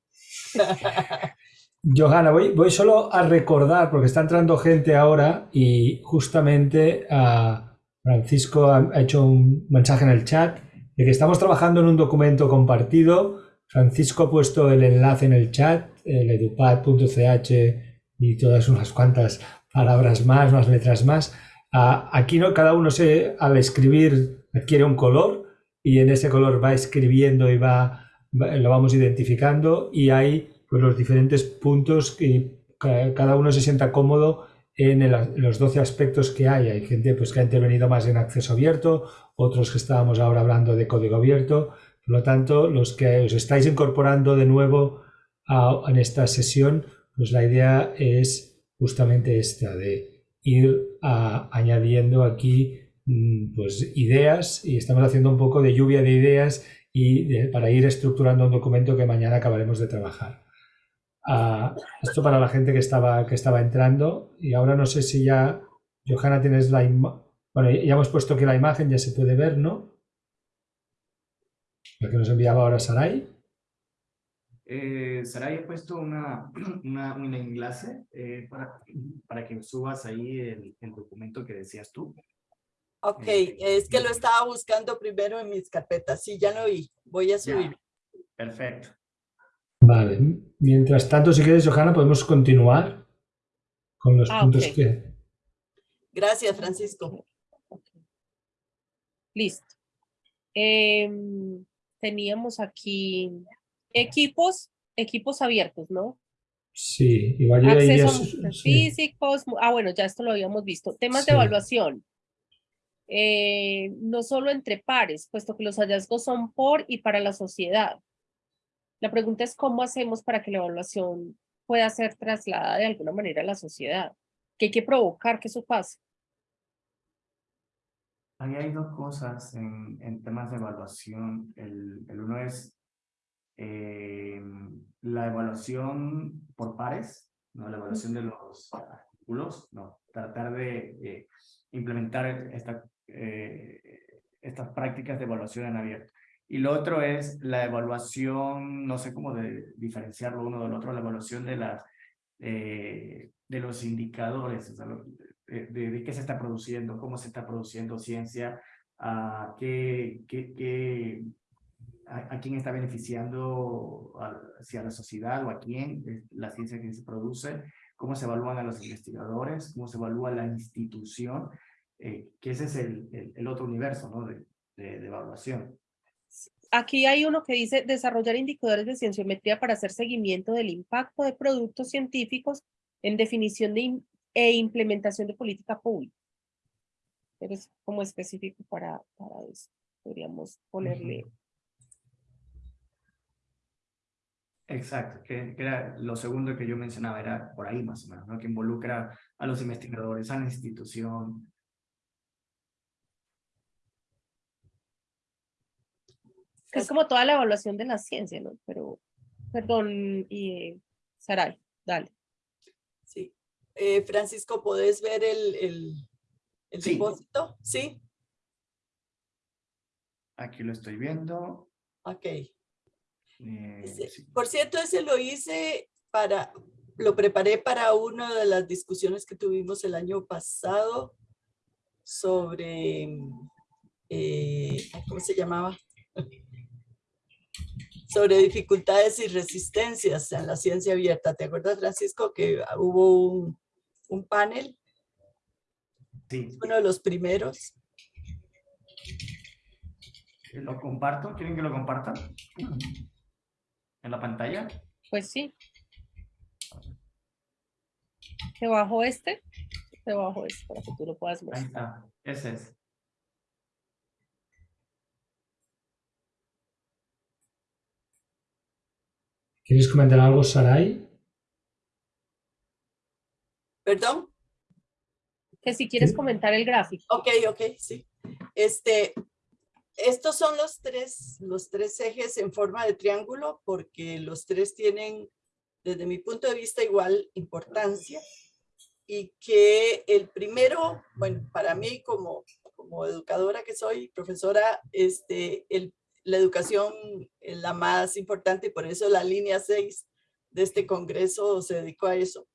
Johanna, voy, voy solo a recordar, porque está entrando gente ahora y justamente ah, Francisco ha, ha hecho un mensaje en el chat de que estamos trabajando en un documento compartido. Francisco ha puesto el enlace en el chat, el edupad.ch y todas unas cuantas palabras más, unas letras más. Ah, aquí no, cada uno se, al escribir adquiere un color y en ese color va escribiendo y va, lo vamos identificando y hay pues, los diferentes puntos que ca- cada uno se sienta cómodo en los 12 aspectos que hay. Hay gente pues, que ha intervenido más en acceso abierto, otros que estábamos ahora hablando de código abierto. Por lo tanto, los que os estáis incorporando de nuevo a- en esta sesión, pues la idea es justamente esta, de ir añadiendo aquí mm, pues, ideas y estamos haciendo un poco de lluvia de ideas y para ir estructurando un documento que mañana acabaremos de trabajar. Ah, esto para la gente que estaba, que estaba entrando y ahora no sé si ya, Johanna, tienes la imagen. Bueno, ya hemos puesto que la imagen ya se puede ver, ¿no? La que nos enviaba ahora Sarai. Eh, Saray, he puesto una, una, un enlace eh, para, para que subas ahí el, el documento que decías tú. Ok, Eh, es que lo estaba buscando primero en mis carpetas. Sí, ya lo vi. Voy a Ya. subir. Perfecto. Vale. Mientras tanto, si quieres, Johanna, podemos continuar con los Ah, puntos que. Gracias, Francisco. Listo. Em, teníamos aquí equipos, equipos abiertos, ¿no? Sí, ya iría- Acceso a físicos. Ah, bueno, ya esto lo habíamos visto. Temas de Sí. evaluación. Eh, no solo entre pares, puesto que los hallazgos son por y para la sociedad. La pregunta es cómo hacemos para que la evaluación pueda ser trasladada de alguna manera a la sociedad. Que hay que provocar que eso pase. Ahí hay dos cosas en, en temas de evaluación. El, el uno es eh, la evaluación por pares, ¿no? la evaluación de los artículos, no, tratar de eh, implementar esta, eh, estas prácticas de evaluación en abierto. Y lo otro es la evaluación, no sé cómo de diferenciarlo uno del otro, la evaluación de, las, eh, de los indicadores, de, de- qué se está produciendo, cómo se está produciendo ciencia, a qué, qué, qué, a, quién está beneficiando, a, si a la sociedad o a quién es la ciencia que se produce, cómo se evalúan a los investigadores, cómo se evalúa la institución, eh, que ese es el, el, otro universo ¿no? de, de, evaluación. Aquí hay uno que dice desarrollar indicadores de cienciometría para hacer seguimiento del impacto de productos científicos en definición de e implementación de política pública. Pero es como específico para, para eso. Podríamos ponerle. Exacto, que, que era lo segundo que yo mencionaba, era por ahí más o menos, ¿no? que involucra a los investigadores, a la institución. es como toda la evaluación de la ciencia, ¿no? Pero, perdón, y eh, Saray, dale. Eh, Francisco, ¿podés ver el, el, el Sí. depósito? Sí. Aquí lo estoy viendo. Ok. eh, sí. Por cierto, ese lo hice para, lo preparé para una de las discusiones que tuvimos el año pasado sobre, eh, ¿cómo se llamaba? sobre dificultades y resistencias en la ciencia abierta. ¿Te acuerdas, Francisco, que hubo un, un panel, Sí, uno de los primeros? ¿lo comparto? ¿Quieren que lo comparta? ¿En la pantalla? Pues sí. Te bajo este, te bajo este para que tú lo puedas Ahí mostrar. está, ese es. ¿Quieres comentar algo, Sarai? ¿Perdón? Que si quieres comentar el gráfico. Ok, ok, sí. Este, estos son los tres, los tres ejes en forma de triángulo porque los tres tienen, desde mi punto de vista, igual importancia. Y que el primero, bueno, para mí como, como educadora que soy, profesora, este, el, la educación es la más importante y por eso la línea 6 de este congreso se dedicó a eso.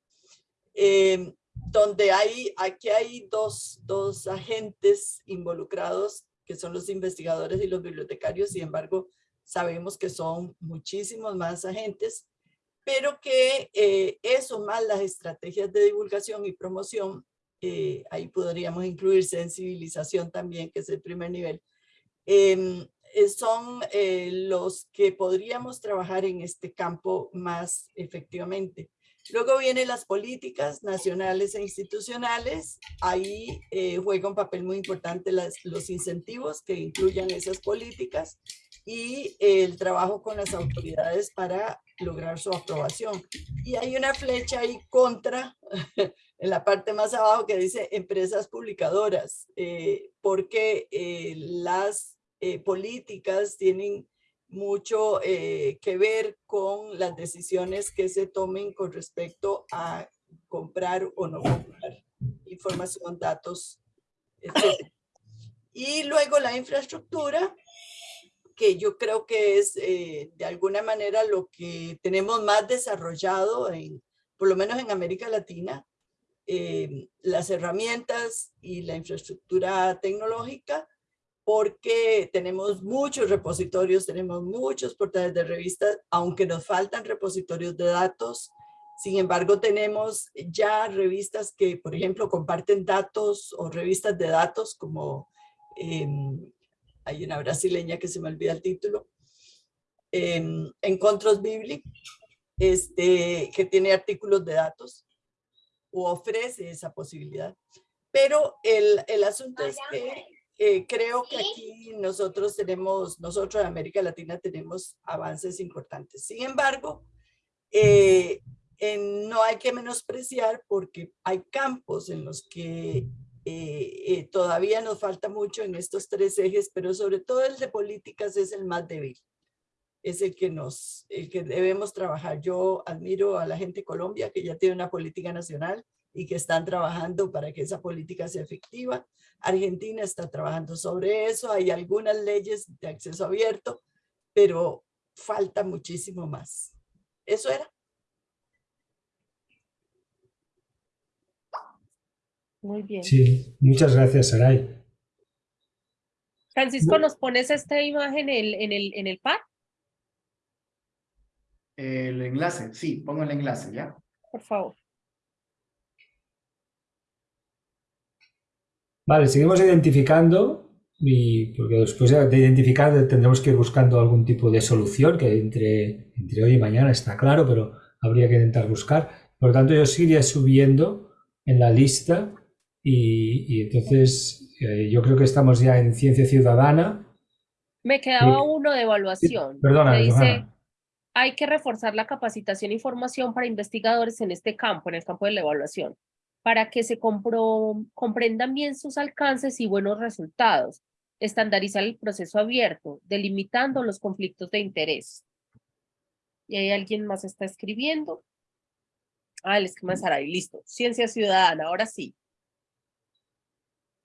Eh, donde hay, aquí hay dos, dos agentes involucrados, que son los investigadores y los bibliotecarios, sin embargo, sabemos que son muchísimos más agentes, pero que eh, eso más las estrategias de divulgación y promoción, eh, ahí podríamos incluir sensibilización también, que es el primer nivel, em, eh, son los que podríamos trabajar en este campo más efectivamente. Luego vienen las políticas nacionales e institucionales. Ahí eh, juega un papel muy importante los incentivos que incluyan esas políticas y el trabajo con las autoridades para lograr su aprobación. Y hay una flecha ahí contra, en la parte más abajo que dice empresas publicadoras, eh, porque eh, las políticas tienen mucho eh, que ver con las decisiones que se tomen con respecto a comprar o no comprar información, datos, etc. Y luego la infraestructura, que yo creo que es eh, de alguna manera lo que tenemos más desarrollado, en, por lo menos en América Latina, eh, las herramientas y la infraestructura tecnológica porque tenemos muchos repositorios, tenemos muchos portales de revistas, aunque nos faltan repositorios de datos. Sin embargo, tenemos ya revistas que, por ejemplo, comparten datos o revistas de datos como em, hay una brasileña que se me olvida el título, eh, Encontros Bibli, este, que tiene artículos de datos o ofrece esa posibilidad. Pero el, el asunto es que eh, creo que aquí nosotros tenemos, nosotros en América Latina tenemos avances importantes. Sin embargo, eh, no hay que menospreciar porque hay campos en los que eh, todavía nos falta mucho en estos tres ejes, pero sobre todo el de políticas es el más débil. Es el que nos, el que debemos trabajar. Yo admiro a la gente de Colombia que ya tiene una política nacional y que están trabajando para que esa política sea efectiva. Argentina está trabajando sobre eso, hay algunas leyes de acceso abierto, pero falta muchísimo más. Eso era. Muy bien. Sí, muchas gracias, Saray. Francisco, ¿nos pones esta imagen en el, en el, en el pad? El enlace, sí, pongo el enlace, ¿ya? Por favor. Vale, seguimos identificando y porque después de identificar tendremos que ir buscando algún tipo de solución que entre, entre hoy y mañana está claro, pero habría que intentar buscar. Por lo tanto, yo seguiría subiendo en la lista y, entonces eh, yo creo que estamos ya en ciencia ciudadana. Me quedaba uno de evaluación. Perdona, dice, hay que reforzar la capacitación y formación para investigadores en este campo, en el campo de la evaluación para que se comprendan bien sus alcances y buenos resultados, estandarizar el proceso abierto, delimitando los conflictos de interés. Y ahí alguien más está escribiendo. Ah, el esquema de Saray, listo. Ciencia ciudadana, ahora sí.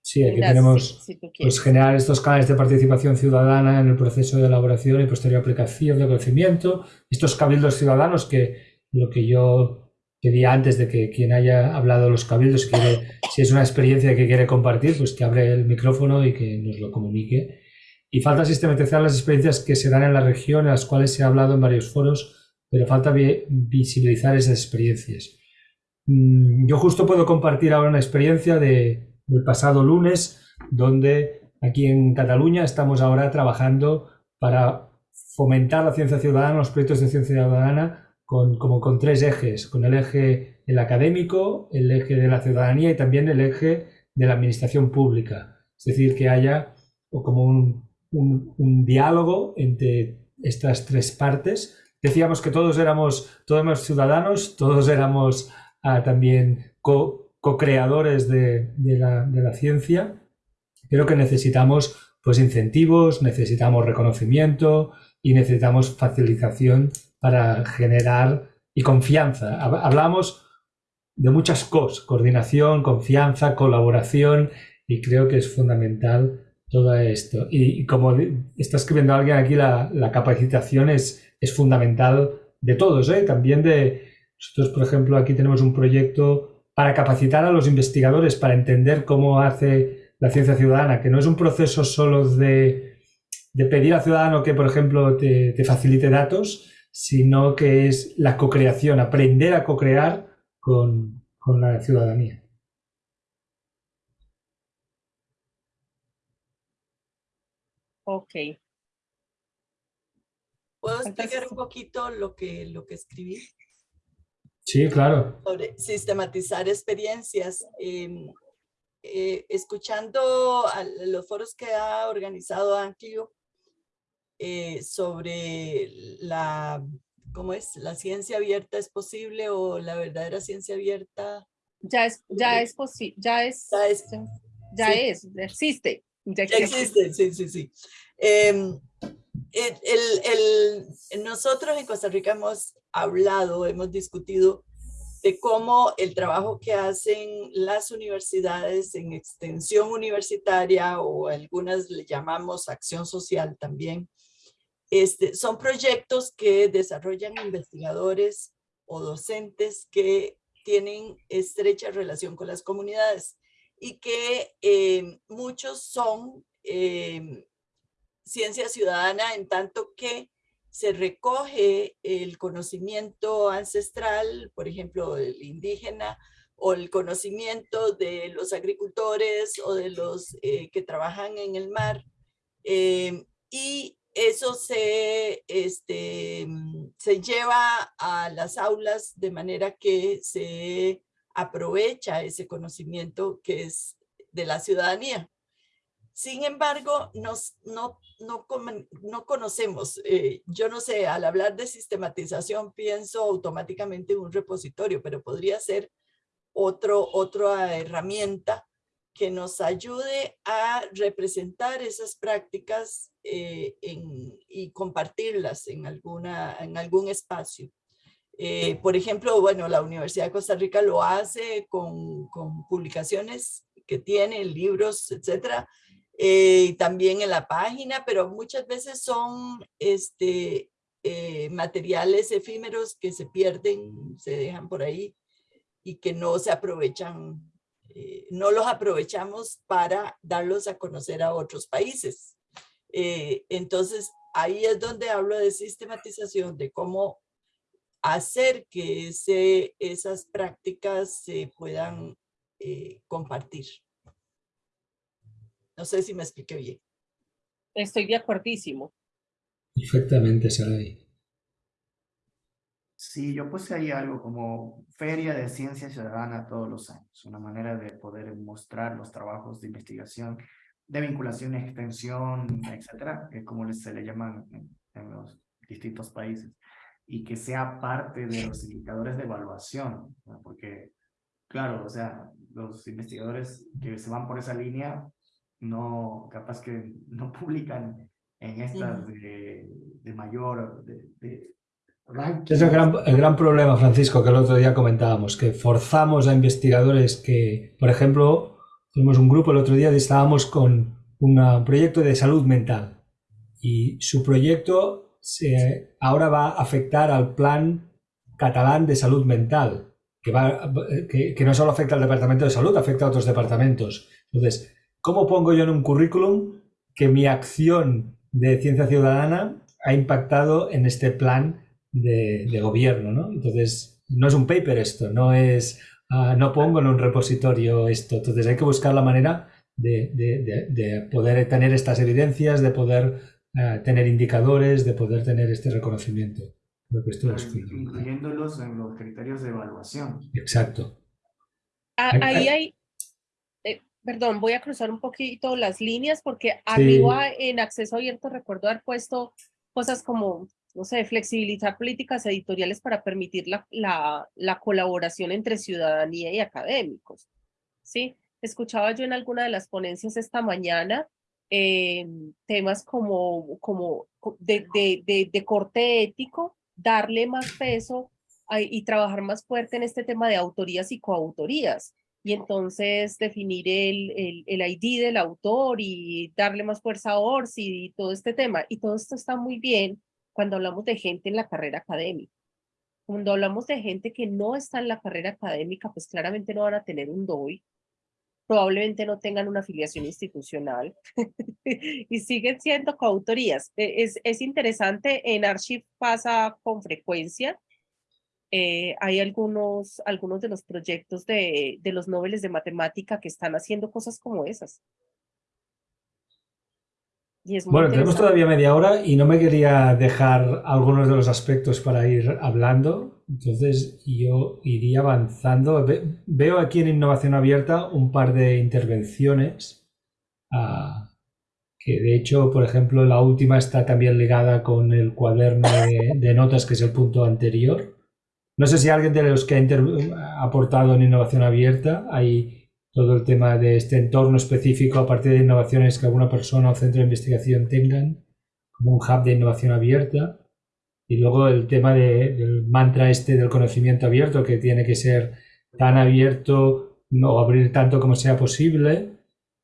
Sí, aquí tenemos pues, generar estos canales de participación ciudadana en el proceso de elaboración y posterior aplicación de conocimiento. Estos cabildos ciudadanos que lo que yo Quería antes de que quien haya hablado los cabildos, si, si es una experiencia que quiere compartir, pues que abre el micrófono y que nos lo comunique. Y falta sistematizar las experiencias que se dan en la región, en las cuales se ha hablado en varios foros, pero falta visibilizar esas experiencias. Mm, yo justo puedo compartir ahora una experiencia de, del pasado lunes, donde aquí en Cataluña estamos ahora trabajando para fomentar la ciencia ciudadana, los proyectos de ciencia ciudadana con, como con tres ejes, con el eje el académico, el eje de la ciudadanía y también el eje de la administración pública. Es decir, que haya como un, un, diálogo entre estas tres partes. Decíamos que todos éramos, todos ciudadanos, todos éramos ah, también co-creadores de, de, la, de la ciencia, pero que necesitamos pues incentivos, necesitamos reconocimiento y necesitamos facilitación para generar y confianza. Hablamos de muchas cosas, coordinación, confianza, colaboración y creo que es fundamental todo esto. Y, como está escribiendo alguien aquí, la, capacitación es, es, fundamental de todos, ¿eh? también de nosotros, por ejemplo, aquí tenemos un proyecto para capacitar a los investigadores para entender cómo hace la ciencia ciudadana, que no es un proceso solo de, de pedir al ciudadano que, por ejemplo, te facilite datos, sino que es la co-creación, aprender a co-crear con, con la ciudadanía. Ok. ¿Puedo explicar un poquito lo que, lo que escribí? Sí, claro. Sobre sistematizar experiencias. Em, eh, escuchando a los foros que ha organizado Anquio eh, sobre la, ¿cómo es? ¿La ciencia abierta es posible o la verdadera ciencia abierta? Ya es, ya es posible, ya es, Ya es, ya sí. es, existe. Ya Ya existe. sí, sí, sí. Em, el- el- nosotros en Costa Rica hemos hablado, hemos discutido de cómo el trabajo que hacen las universidades en extensión universitaria o algunas le llamamos acción social también, este, son proyectos que desarrollan investigadores o docentes que tienen estrecha relación con las comunidades y que eh, muchos son eh, ciencia ciudadana en tanto que se recoge el conocimiento ancestral, por ejemplo, el indígena, o el conocimiento de los agricultores o de los eh, que trabajan en el mar, eh, y eso se, este, mm, se lleva a las aulas de manera que se aprovecha ese conocimiento que es de la ciudadanía. Sin embargo, nos, no, no, no conocemos, eh, yo no sé, al hablar de sistematización pienso automáticamente en un repositorio, pero podría ser otro, otra herramienta que nos ayude a representar esas prácticas eh, en- y compartirlas en, alguna, en algún espacio. Eh, por ejemplo, bueno, la Universidad de Costa Rica lo hace con, con publicaciones que tiene, libros, etcétera, eh, y también en la página, pero muchas veces son este, eh, materiales efímeros que se pierden, se dejan por ahí y que no se aprovechan, eh, no los aprovechamos para darlos a conocer a otros países. Eh, entonces, ahí es donde hablo de sistematización, de cómo hacer que ese, esas prácticas se puedan eh, compartir. No sé si me expliqué bien. Estoy de acuerdísimo. Perfectamente, Saray. Sí, yo puse ahí algo como Feria de Ciencia Ciudadana todos los años, una manera de poder mostrar los trabajos de investigación, de vinculación, extensión, etcétera, que es como se le llaman en, en los distintos países, y que sea parte de los indicadores de evaluación, ¿no? porque, claro, o sea, los investigadores que se van por esa línea, no, capaz que no publican en estas de, de mayor, de, de Es el gran, el gran problema, Francisco, que el otro día comentábamos, que forzamos a investigadores que, por ejemplo, tuvimos un grupo el otro día estábamos con un proyecto de salud mental y su proyecto ahora va a afectar al plan catalán de salud mental, que, va, que no solo afecta al departamento de salud, afecta a otros departamentos. Entonces, ¿cómo pongo yo en un currículum que mi acción de ciencia ciudadana ha impactado en este plan de, de gobierno, ¿no? Entonces, no es un paper esto, no es, ah, no pongo en un repositorio esto. Entonces, hay que buscar la manera de, de- de- de poder tener estas evidencias, de poder ah, tener indicadores, de poder tener este reconocimiento. Creo que esto es incluyéndolos en los criterios de evaluación. Exacto. A- Ay, Ahí ay. hay, eh, perdón, voy a cruzar un poquito las líneas porque arriba en acceso abierto recuerdo haber puesto cosas como, no sé, flexibilizar políticas editoriales para permitir la, la, la colaboración entre ciudadanía y académicos. ¿Sí? Escuchaba yo en alguna de las ponencias esta mañana eh, temas como, como co- de, de, de, de corte ético, darle más peso a- y trabajar más fuerte en este tema de autorías y coautorías, y entonces definir el, el, el, ID del autor y darle más fuerza a ORSI y todo este tema. Y todo esto está muy bien cuando hablamos de gente en la carrera académica. Cuando hablamos de gente que no está en la carrera académica, pues claramente no van a tener un DOI, probablemente no tengan una afiliación institucional y siguen siendo coautorías. E, es, es interesante, en Archive pasa con frecuencia, eh, hay algunos, algunos de los proyectos de, de los noveles de matemática que están haciendo cosas como esas. Bueno, tenemos todavía media hora y no me quería dejar algunos de los aspectos para ir hablando, entonces yo iría avanzando. veo aquí en Innovación Abierta un par de intervenciones, ah, que de hecho, por ejemplo, la última está también ligada con el cuaderno de notas, que es el punto anterior. No sé si alguien de los que ha aportado en innovación abierta, hay todo el tema de este entorno específico a partir de innovaciones que alguna persona o centro de investigación tengan, como un hub de innovación abierta. Y luego el tema del mantra este del conocimiento abierto, que tiene que ser tan abierto, no abrir tanto como sea posible,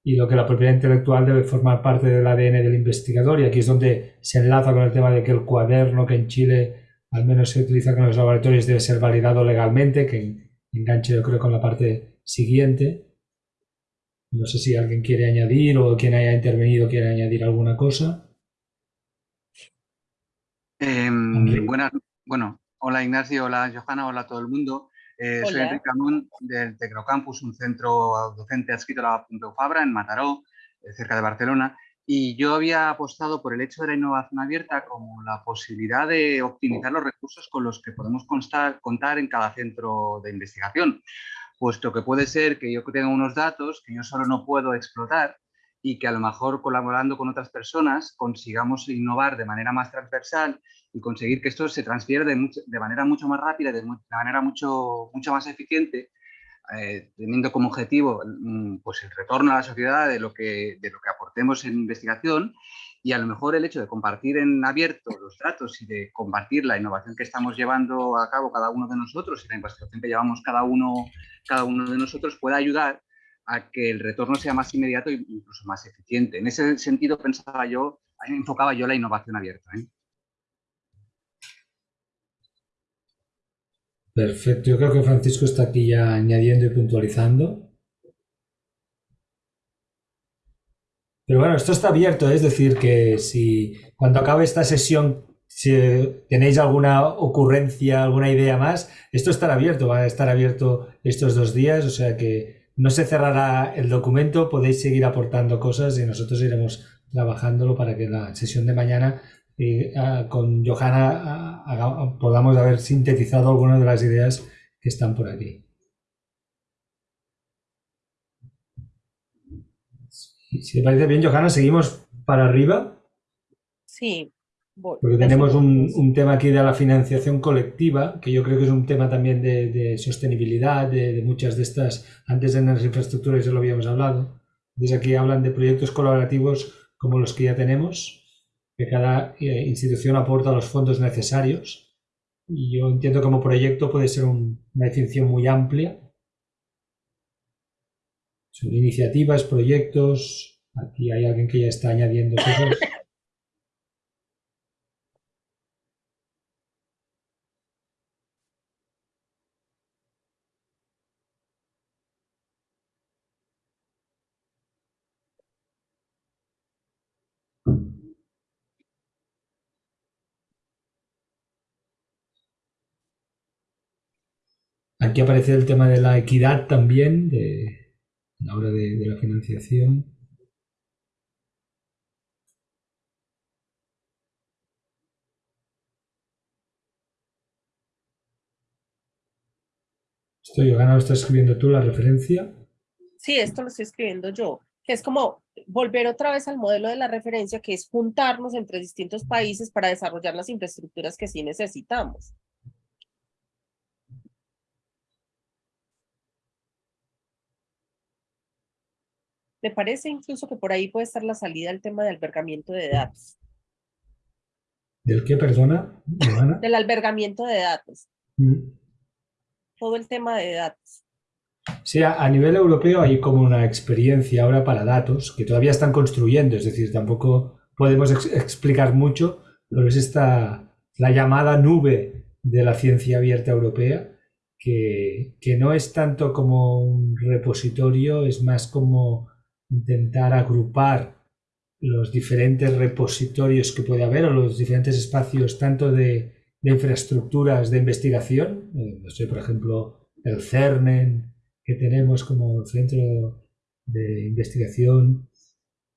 y lo que la propiedad intelectual debe formar parte del ADN del investigador. Y aquí es donde se enlaza con el tema de que el cuaderno que en Chile al menos se utiliza con los laboratorios, debe ser validado legalmente, que enganche yo creo con la parte siguiente. No sé si alguien quiere añadir o quien haya intervenido quiere añadir alguna cosa. Em, buenas, bueno, hola Ignacio, hola Johanna, hola a todo el mundo. Eh, soy Enrique Amón del Tecnocampus, un centro docente adscrito a la Pompeu Fabra en Mataró, eh, cerca de Barcelona. Y yo había apostado por el hecho de la innovación abierta como la posibilidad de optimizar los recursos con los que podemos contar en cada centro de investigación, puesto que puede ser que yo tenga unos datos que yo solo no puedo explotar y que a lo mejor colaborando con otras personas consigamos innovar de manera más transversal y conseguir que esto se transfiera de, manera mucho más rápida, de, de manera mucho, mucho más eficiente eh, teniendo como objetivo mm, pues el retorno a la sociedad de lo, que, de lo que aportemos en investigación y a lo mejor el hecho de compartir en abierto los datos y de compartir la innovación que estamos llevando a cabo cada uno de nosotros y la investigación que llevamos cada uno, cada uno de nosotros pueda ayudar a que el retorno sea más inmediato e incluso más eficiente. En ese sentido pensaba yo, enfocaba yo la innovación abierta. ¿eh? Perfecto, yo creo que Francisco está aquí ya añadiendo y puntualizando. Pero bueno, esto está abierto, es decir, que si cuando acabe esta sesión si tenéis alguna ocurrencia, alguna idea más, esto estará abierto, va a estar abierto estos dos días, o sea que no se cerrará el documento, podéis seguir aportando cosas y nosotros iremos trabajándolo para que la sesión de mañana y ah, con Johanna ah, podamos haber sintetizado algunas de las ideas que están por aquí. Si te parece bien, Johanna, seguimos para arriba. Sí. Porque tenemos un, tema aquí de la financiación colectiva, que yo creo que es un tema también de, sostenibilidad, de, de, muchas de estas, antes en las infraestructuras ya lo habíamos hablado. Desde aquí hablan de proyectos colaborativos como los que ya tenemos, que cada eh, institución aporta los fondos necesarios. Y yo entiendo como proyecto puede ser una definición muy amplia. Son iniciativas, proyectos. Aquí hay alguien que ya está añadiendo cosas. Aquí aparece el tema de la equidad también, de, la hora de, la financiación. Estoy, Johanna, ¿lo estás escribiendo tú la referencia? Sí, esto lo estoy escribiendo yo. Que es como volver otra vez al modelo de la referencia, que es juntarnos entre distintos países para desarrollar las infraestructuras que sí necesitamos. Me parece incluso que por ahí puede estar la salida al tema de albergamiento de datos. ¿Del qué, perdona? Del albergamiento de datos. Mm. Todo el tema de datos. Sí, a, nivel europeo hay como una experiencia ahora para datos que todavía están construyendo, es decir, tampoco podemos explicar mucho, pero es esta, la llamada nube de la ciencia abierta europea, que, que no es tanto como un repositorio, es más como intentar agrupar los diferentes repositorios que puede haber o los diferentes espacios tanto de, infraestructuras de investigación, eh, no sé, por ejemplo, el CERNEN que tenemos como centro de investigación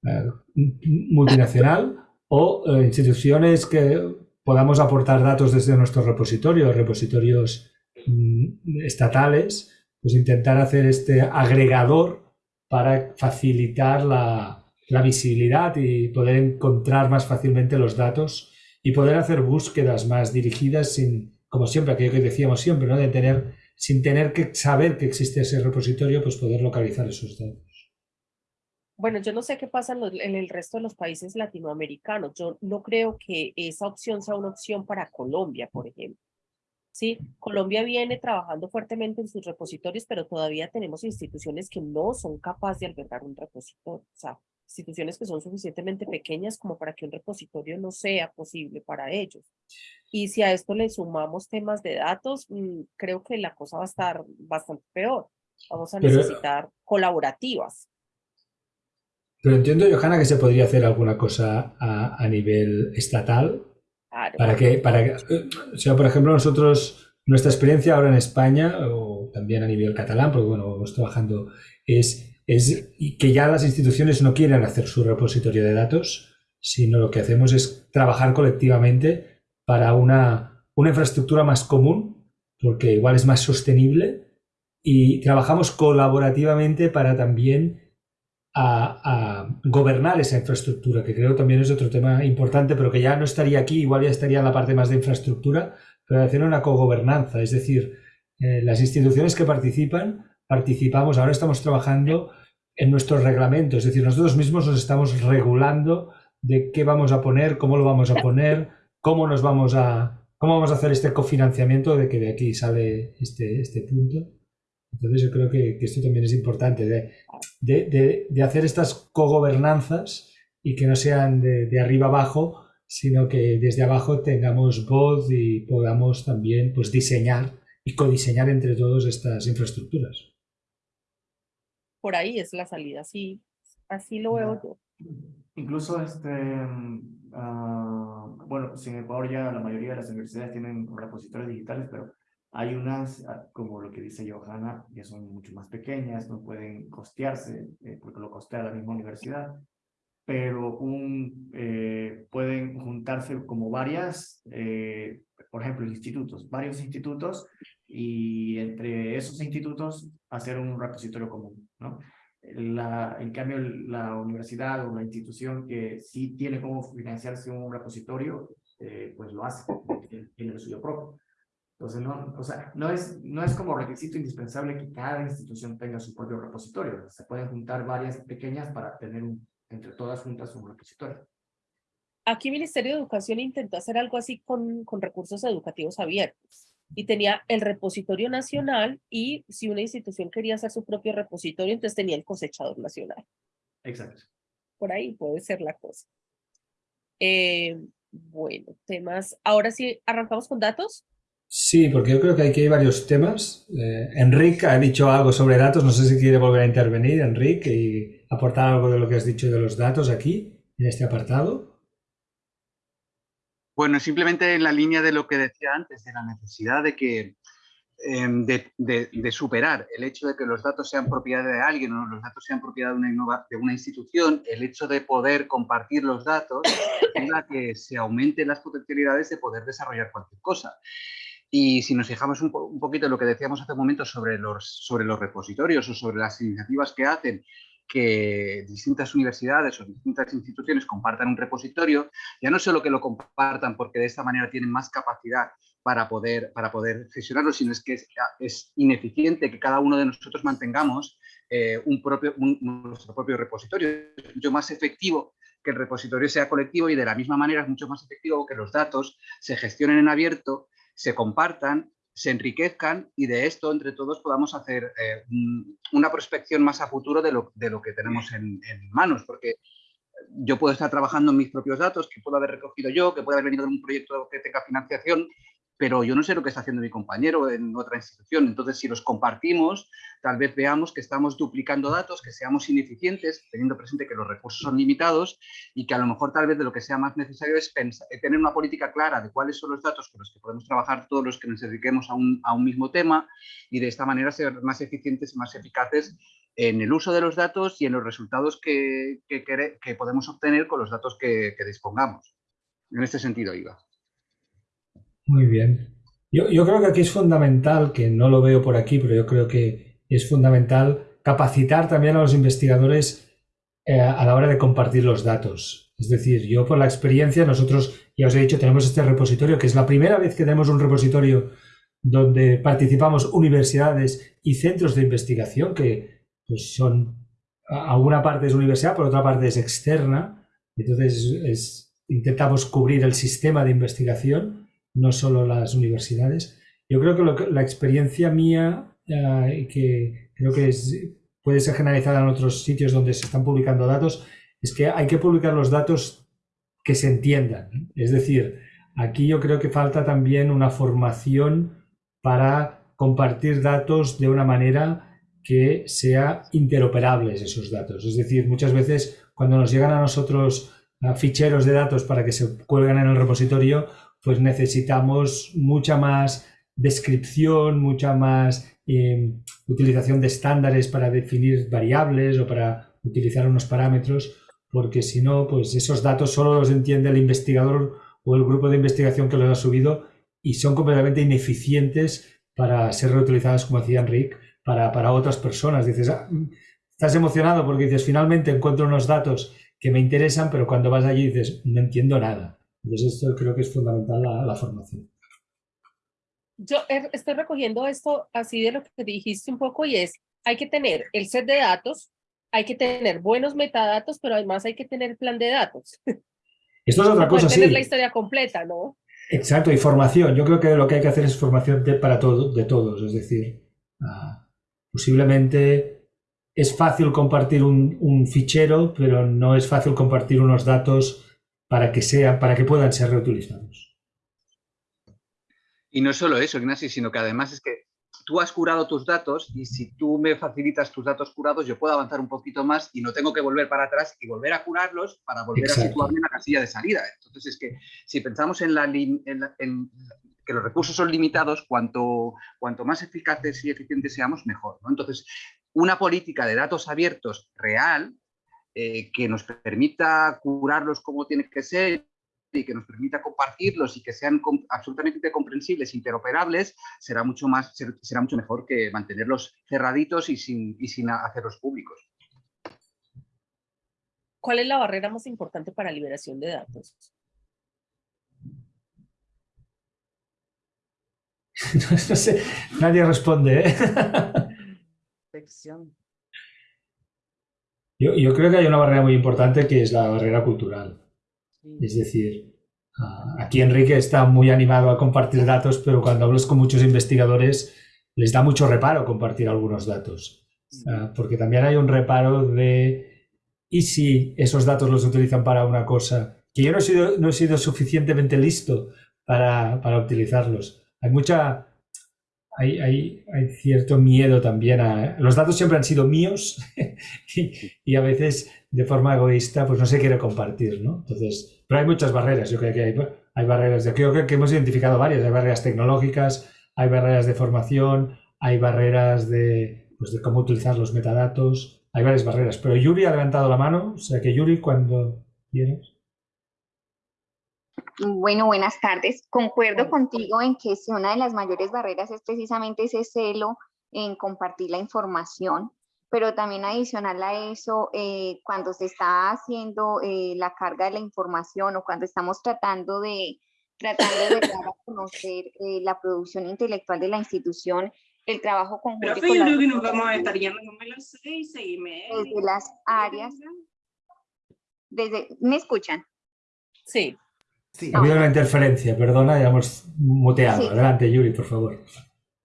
eh, multinacional o eh, instituciones que podamos aportar datos desde nuestros repositorios, repositorios mm, estatales, pues intentar hacer este agregador para facilitar la, visibilidad y poder encontrar más fácilmente los datos y poder hacer búsquedas más dirigidas sin, como siempre, aquello que decíamos siempre, ¿no? de tener, sin tener que saber que existe ese repositorio, pues poder localizar esos datos. Bueno, yo no sé qué pasa en, el resto de los países latinoamericanos. Yo no creo que esa opción sea una opción para Colombia, por ejemplo. ¿Sí? Colombia viene trabajando fuertemente en sus repositorios, pero todavía tenemos instituciones que no son capaces de albergar un repositorio, o sea, instituciones que son suficientemente pequeñas como para que un repositorio no sea posible para ellos. Y si a esto le sumamos temas de datos, mm, creo que la cosa va a estar bastante peor. Vamos a necesitar colaborativas. Pero entiendo, Johanna, que se podría hacer alguna cosa a, a nivel estatal para que, para que, o sea, por ejemplo, nosotros, nuestra experiencia ahora en España, o también a nivel catalán, porque bueno, vamos trabajando, es, es que ya las instituciones no quieren hacer su repositorio de datos, sino lo que hacemos es trabajar colectivamente para una, una infraestructura más común, porque igual es más sostenible, y trabajamos colaborativamente para también a, gobernar esa infraestructura, que creo también es otro tema importante, pero que ya no estaría aquí, igual ya estaría en la parte más de infraestructura, pero hacer una cogobernanza, es decir, eh, las instituciones que participan, participamos, ahora estamos trabajando en nuestros reglamentos, es decir, nosotros mismos nos estamos regulando de qué vamos a poner, cómo lo vamos a poner, cómo nos vamos a, cómo vamos a hacer este cofinanciamiento de que de aquí sale este, este punto. Entonces yo creo que, esto también es importante, hacer estas cogobernanzas y que no sean de, arriba abajo, sino que desde abajo tengamos voz y podamos también pues, diseñar y codiseñar entre todos estas infraestructuras. Por ahí es la salida, sí, así lo veo yo. Incluso, este, ah, bueno, en Ecuador ya la mayoría de las universidades tienen repositorios digitales, pero hay unas, ah, como lo que dice Johanna, que son mucho más pequeñas, no pueden costearse, eh, porque lo costea la misma universidad, pero un, eh, pueden juntarse como varias, eh, por ejemplo, institutos, varios institutos, y entre esos institutos hacer un repositorio común, ¿no? La, en cambio, la universidad o la institución que sí tiene como financiarse un repositorio, pues lo hace, tiene el suyo propio. Entonces, no, o sea, no, es, no es como requisito indispensable que cada institución tenga su propio repositorio. Se pueden juntar varias pequeñas para tener un, entre todas juntas un repositorio. Aquí Ministerio de Educación intentó hacer algo así con, con recursos educativos abiertos y tenía el repositorio nacional y si una institución quería hacer su propio repositorio, entonces tenía el cosechador nacional. Exacto. Por ahí puede ser la cosa. Eh, bueno, temas. Ahora sí, arrancamos con datos. Sí, porque yo creo que aquí hay varios temas. Eh, Enrique ha dicho algo sobre datos, no sé si quiere volver a intervenir, Enrique, y aportar algo de lo que has dicho de los datos aquí, en este apartado. Bueno, simplemente en la línea de lo que decía antes, de la necesidad de que em, de, superar el hecho de que los datos sean propiedad de alguien o los datos sean propiedad de una, de una institución, el hecho de poder compartir los datos la que se aumenten las potencialidades de poder desarrollar cualquier cosa. Y si nos fijamos un, poquito en lo que decíamos hace un momento sobre los, sobre los repositorios o sobre las iniciativas que hacen que distintas universidades o distintas instituciones compartan un repositorio, ya no solo que lo compartan porque de esta manera tienen más capacidad para poder, para poder gestionarlo, sino es que es, ineficiente que cada uno de nosotros mantengamos eh, un propio, nuestro propio repositorio. Es más efectivo que el repositorio sea colectivo y de la misma manera es mucho más efectivo que los datos se gestionen en abierto se compartan se enriquezcan y de esto, entre todos, podamos hacer eh, una prospección más a futuro de lo, de lo que tenemos en, manos, porque yo puedo estar trabajando en mis propios datos, que puedo haber recogido yo, que puede haber venido de un proyecto que tenga financiación, pero yo no sé lo que está haciendo mi compañero en otra institución. Entonces, si los compartimos, tal vez veamos que estamos duplicando datos, que seamos ineficientes, teniendo presente que los recursos son limitados y que a lo mejor tal vez de lo que sea más necesario es pensar, eh, tener una política clara de cuáles son los datos con los que podemos trabajar todos los que nos dediquemos a un, mismo tema y de esta manera ser más eficientes y más eficaces en el uso de los datos y en los resultados que, podemos obtener con los datos que, que dispongamos. En este sentido, Iva. Muy bien. Yo, yo, creo que aquí es fundamental, que no lo veo por aquí, pero yo creo que es fundamental capacitar también a los investigadores eh, a la hora de compartir los datos. Es decir, yo por la experiencia, nosotros, ya os he dicho, tenemos este repositorio, que es la primera vez que tenemos un repositorio donde participamos universidades y centros de investigación, que pues son, a una parte es universidad, por otra parte es externa, entonces es, intentamos cubrir el sistema de investigación no solo las universidades. Yo creo que, la experiencia mía, eh, que creo que puede ser generalizada en otros sitios donde se están publicando datos, es que hay que publicar los datos que se entiendan. Es decir, aquí yo creo que falta también una formación para compartir datos de una manera que sea interoperables esos datos. Es decir, muchas veces cuando nos llegan a nosotros ficheros de datos para que se cuelgan en el repositorio, pues necesitamos mucha más descripción, mucha más eh, utilización de estándares para definir variables o para utilizar unos parámetros, porque si no, pues esos datos solo los entiende el investigador o el grupo de investigación que los ha subido y son completamente ineficientes para ser reutilizados, como decía Enrique, para, para otras personas. Dices, ah, estás emocionado porque dices, finalmente encuentro unos datos que me interesan, pero cuando vas allí dices, no entiendo nada. Entonces esto creo que es fundamental la, la formación. Yo estoy recogiendo esto así de lo que dijiste un poco y es, hay que tener el set de datos, hay que tener buenos metadatos, pero además hay que tener plan de datos. Esto es otra cosa, tener sí. la historia completa, ¿no? Exacto, y formación. Yo creo que lo que hay que hacer es formación de, para todo, de todos. Es decir, uh, posiblemente es fácil compartir un, un, fichero, pero no es fácil compartir unos datos para que, sea, para que puedan ser reutilizados. Y no solo eso, Ignacio, sino que además es que tú has curado tus datos y si tú me facilitas tus datos curados, yo puedo avanzar un poquito más y no tengo que volver para atrás y volver a curarlos para volver Exacto. a situarme en la casilla de salida. Entonces es que si pensamos en, la, en, la, en que los recursos son limitados, cuanto, cuanto más eficaces y eficientes seamos, mejor. ¿no? Entonces, una política de datos abiertos real eh, que nos permita curarlos como tiene que ser y que nos permita compartirlos y que sean absolutamente comprensibles, interoperables, será mucho, más, será mucho mejor que mantenerlos cerraditos y sin, y sin hacerlos públicos. ¿Cuál es la barrera más importante para liberación de datos? no sé, nadie responde. ¿eh? Yo, yo, creo que hay una barrera muy importante que es la barrera cultural. Es decir, uh, aquí Enrique está muy animado a compartir datos, pero cuando hablas con muchos investigadores les da mucho reparo compartir algunos datos. Uh, porque también hay un reparo de, ¿y si esos datos los utilizan para una cosa? Que yo no he sido, no he sido suficientemente listo para, para utilizarlos. Hay mucha, hay, hay, hay, cierto miedo también a... Los datos siempre han sido míos y, y, a veces de forma egoísta pues no se quiere compartir, ¿no? Entonces, pero hay muchas barreras, yo creo que hay, hay barreras, yo creo que hemos identificado varias, hay barreras tecnológicas, hay barreras de formación, hay barreras de, pues, de cómo utilizar los metadatos, hay varias barreras, pero Yuri ha levantado la mano, o sea que Yuri, cuando quieras. Bueno, buenas tardes. Concuerdo contigo en que si una de las mayores barreras es precisamente ese celo en compartir la información, pero también adicional a eso, eh, cuando se está haciendo eh, la carga de la información o cuando estamos tratando de, tratando de dar a conocer eh, la producción intelectual de la institución, el trabajo conjunto. Pero yo creo que nos vamos a estar yendo como a las seis, seis y media. Desde las áreas. Desde, ¿Me escuchan? Sí. Sí. Ha habido una interferencia, perdona, ya hemos muteado. Sí. Adelante, Yuri, por favor.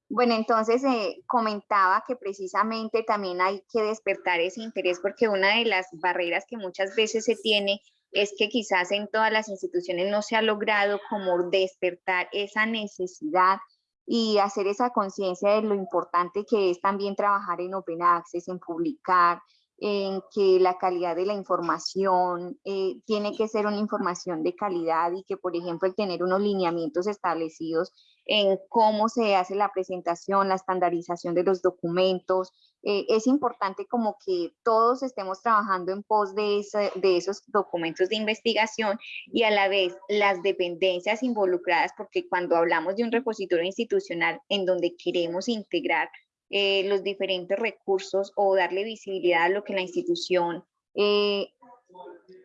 Bueno, entonces eh, comentaba que precisamente también hay que despertar ese interés porque una de las barreras que muchas veces se tiene es que quizás en todas las instituciones no se ha logrado como despertar esa necesidad y hacer esa conciencia de lo importante que es también trabajar en Open Access, en publicar, en que la calidad de la información eh, tiene que ser una información de calidad y que, por ejemplo, el tener unos lineamientos establecidos en cómo se hace la presentación, la estandarización de los documentos. eh, es importante como que todos estemos trabajando en pos de, ese- de esos documentos de investigación y a la vez las dependencias involucradas, porque cuando hablamos de un repositorio institucional en donde queremos integrar eh, los diferentes recursos o darle visibilidad a lo que la institución eh,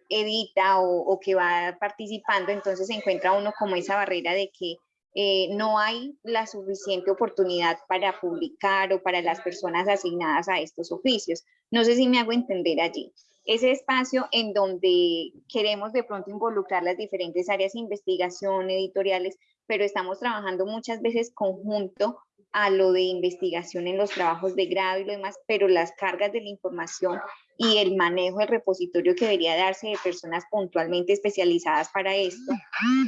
edita o, que va participando, entonces se encuentra uno como esa barrera de que eh, no hay la suficiente oportunidad para publicar o para las personas asignadas a estos oficios. No sé si me hago entender allí. Ese espacio en donde queremos de pronto involucrar las diferentes áreas de investigación, editoriales, pero estamos trabajando muchas veces conjunto a lo de investigación en los trabajos de grado y lo demás, pero las cargas de la información y el manejo del repositorio que debería darse de personas puntualmente especializadas para esto,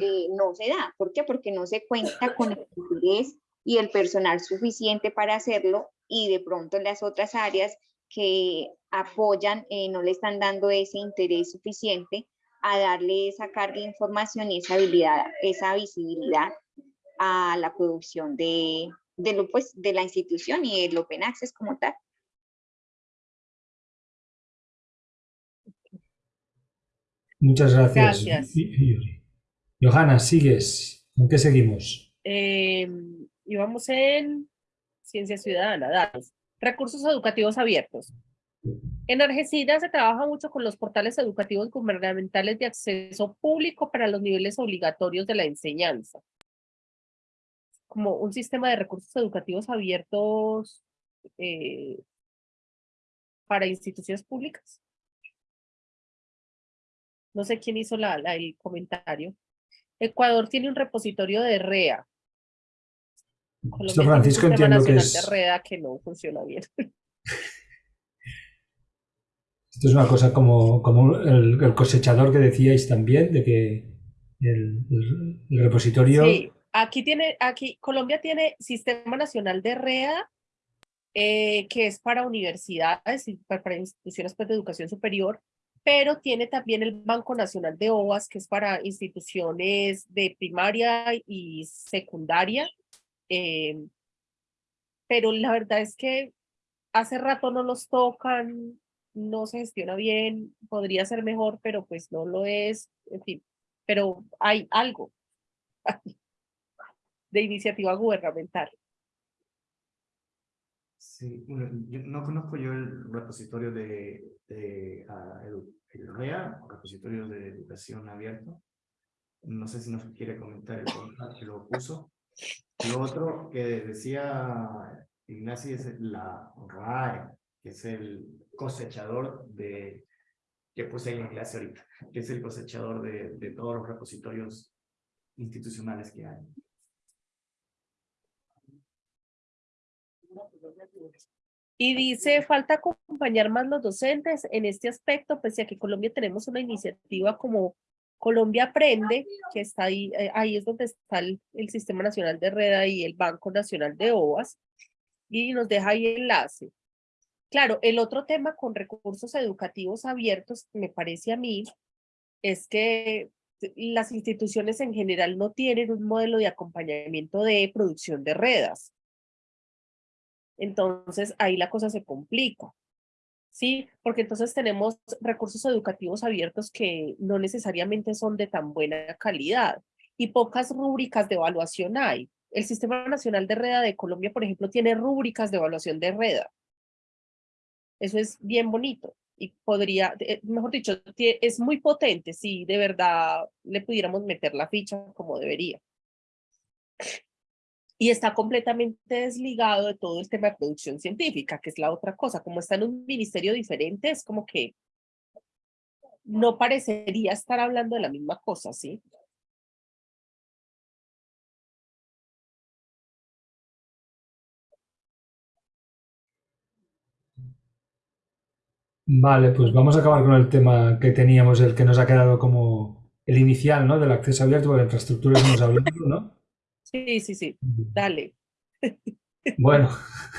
eh, no se da. ¿Por qué? Porque no se cuenta con el interés y el personal suficiente para hacerlo y de pronto en las otras áreas que apoyan eh, no le están dando ese interés suficiente a darle esa carga de información y esa habilidad, esa visibilidad a la producción de, de, lo, pues, de la institución y el Open Access como tal. Muchas gracias. Gracias. Johanna, sigues. ¿Con qué seguimos? Eh, y vamos en Ciencia Ciudadana, datos. Recursos educativos abiertos. En Algeciras se trabaja mucho con los portales educativos gubernamentales de acceso público para los niveles obligatorios de la enseñanza. Como un sistema de recursos educativos abiertos eh, para instituciones públicas. No sé quién hizo la, la- el comentario. Ecuador tiene un repositorio de REA. Colombia un Francisco, entiendo que es- de REA que no funciona bien. Esto es una cosa como, como el, el cosechador que decíais también, de que el, el- el repositorio... Sí, aquí tiene, aquí Colombia tiene Sistema Nacional de REA, eh, que es para universidades y pa- para, instituciones pues, de educación superior, pero tiene también el Banco Nacional de OAS, que es para instituciones de primaria y secundaria. eh, pero la verdad es que hace rato no los tocan, no se gestiona bien, podría ser mejor, pero pues no lo es, en fin, pero hay algo de iniciativa gubernamental. Sí, bueno, yo no conozco yo el repositorio de, de ah, edu- el REA, repositorio de educación abierto. No sé si nos quiere comentar el que lo puso. Lo otro que decía Ignacio es la RAE, que es el cosechador de, que puse ahí en clase ahorita, que es el cosechador de, de todos los repositorios institucionales que hay. Y dice, falta acompañar más los docentes en este aspecto, pese a que Colombia tenemos una iniciativa como Colombia Aprende, que está ahí, eh, ahí es donde está el, el Sistema Nacional de Reda y el Banco Nacional de OAS, y nos deja ahí el enlace. Claro, el otro tema con recursos educativos abiertos, me parece a mí, es que las instituciones en general no tienen un modelo de acompañamiento de producción de redas. Entonces ahí la cosa se complica. ¿Sí? Porque entonces tenemos recursos educativos abiertos que no necesariamente son de tan buena calidad y pocas rúbricas de evaluación hay. El Sistema Nacional de Reda de Colombia, por ejemplo, tiene rúbricas de evaluación de Reda. Eso es bien bonito y podría, eh, mejor dicho, es muy potente si de verdad le pudiéramos meter la ficha como debería y está completamente desligado de todo el tema de producción científica, que es la otra cosa. Como está en un ministerio diferente, es como que no parecería estar hablando de la misma cosa, ¿sí? Vale, pues vamos a acabar con el tema que teníamos, el que nos ha quedado como el inicial, ¿no? Del acceso abierto, porque la infraestructura que hemos hablado, ¿no? Sí, sí, sí. Dale. Bueno.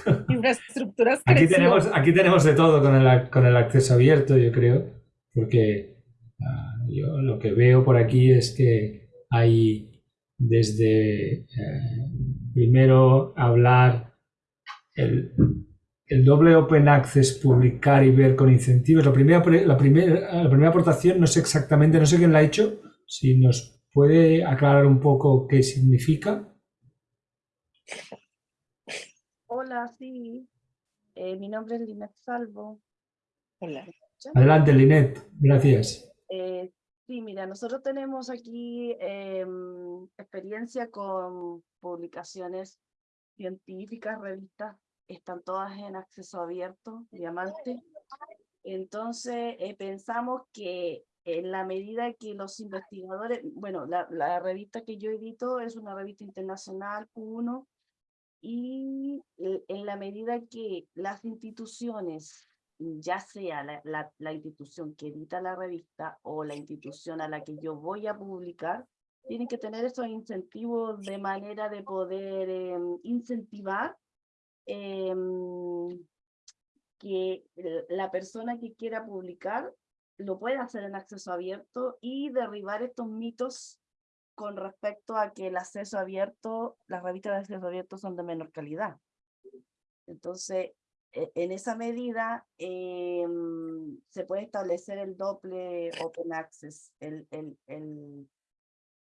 Infraestructuras aquí tenemos, aquí tenemos de todo con el, con el acceso abierto, yo creo, porque ah, yo lo que veo por aquí es que hay desde eh, primero hablar el, el doble open access, publicar y ver con incentivos. La primera, la, primera, la primera aportación no sé exactamente, no sé quién la ha hecho, si nos puede aclarar un poco qué significa. Hola, sí. Eh, mi nombre es Linet Salvo. Hola. Adelante, Linet. Gracias. Eh, sí, mira, nosotros tenemos aquí em, experiencia con publicaciones científicas, revistas, están todas en acceso abierto, diamante. Entonces, eh, pensamos que en la medida que los investigadores, bueno, la, revista que yo edito es una revista internacional, Q1, y en la medida que las instituciones, ya sea la, la, institución que edita la revista o la institución a la que yo voy a publicar, tienen que tener esos incentivos de manera de poder eh, incentivar eh, que la persona que quiera publicar lo pueda hacer en acceso abierto y derribar estos mitos con respecto a que el acceso abierto, las revistas de acceso abierto son de menor calidad. Entonces, e, en esa medida eh, se puede establecer el doble open access, el, el,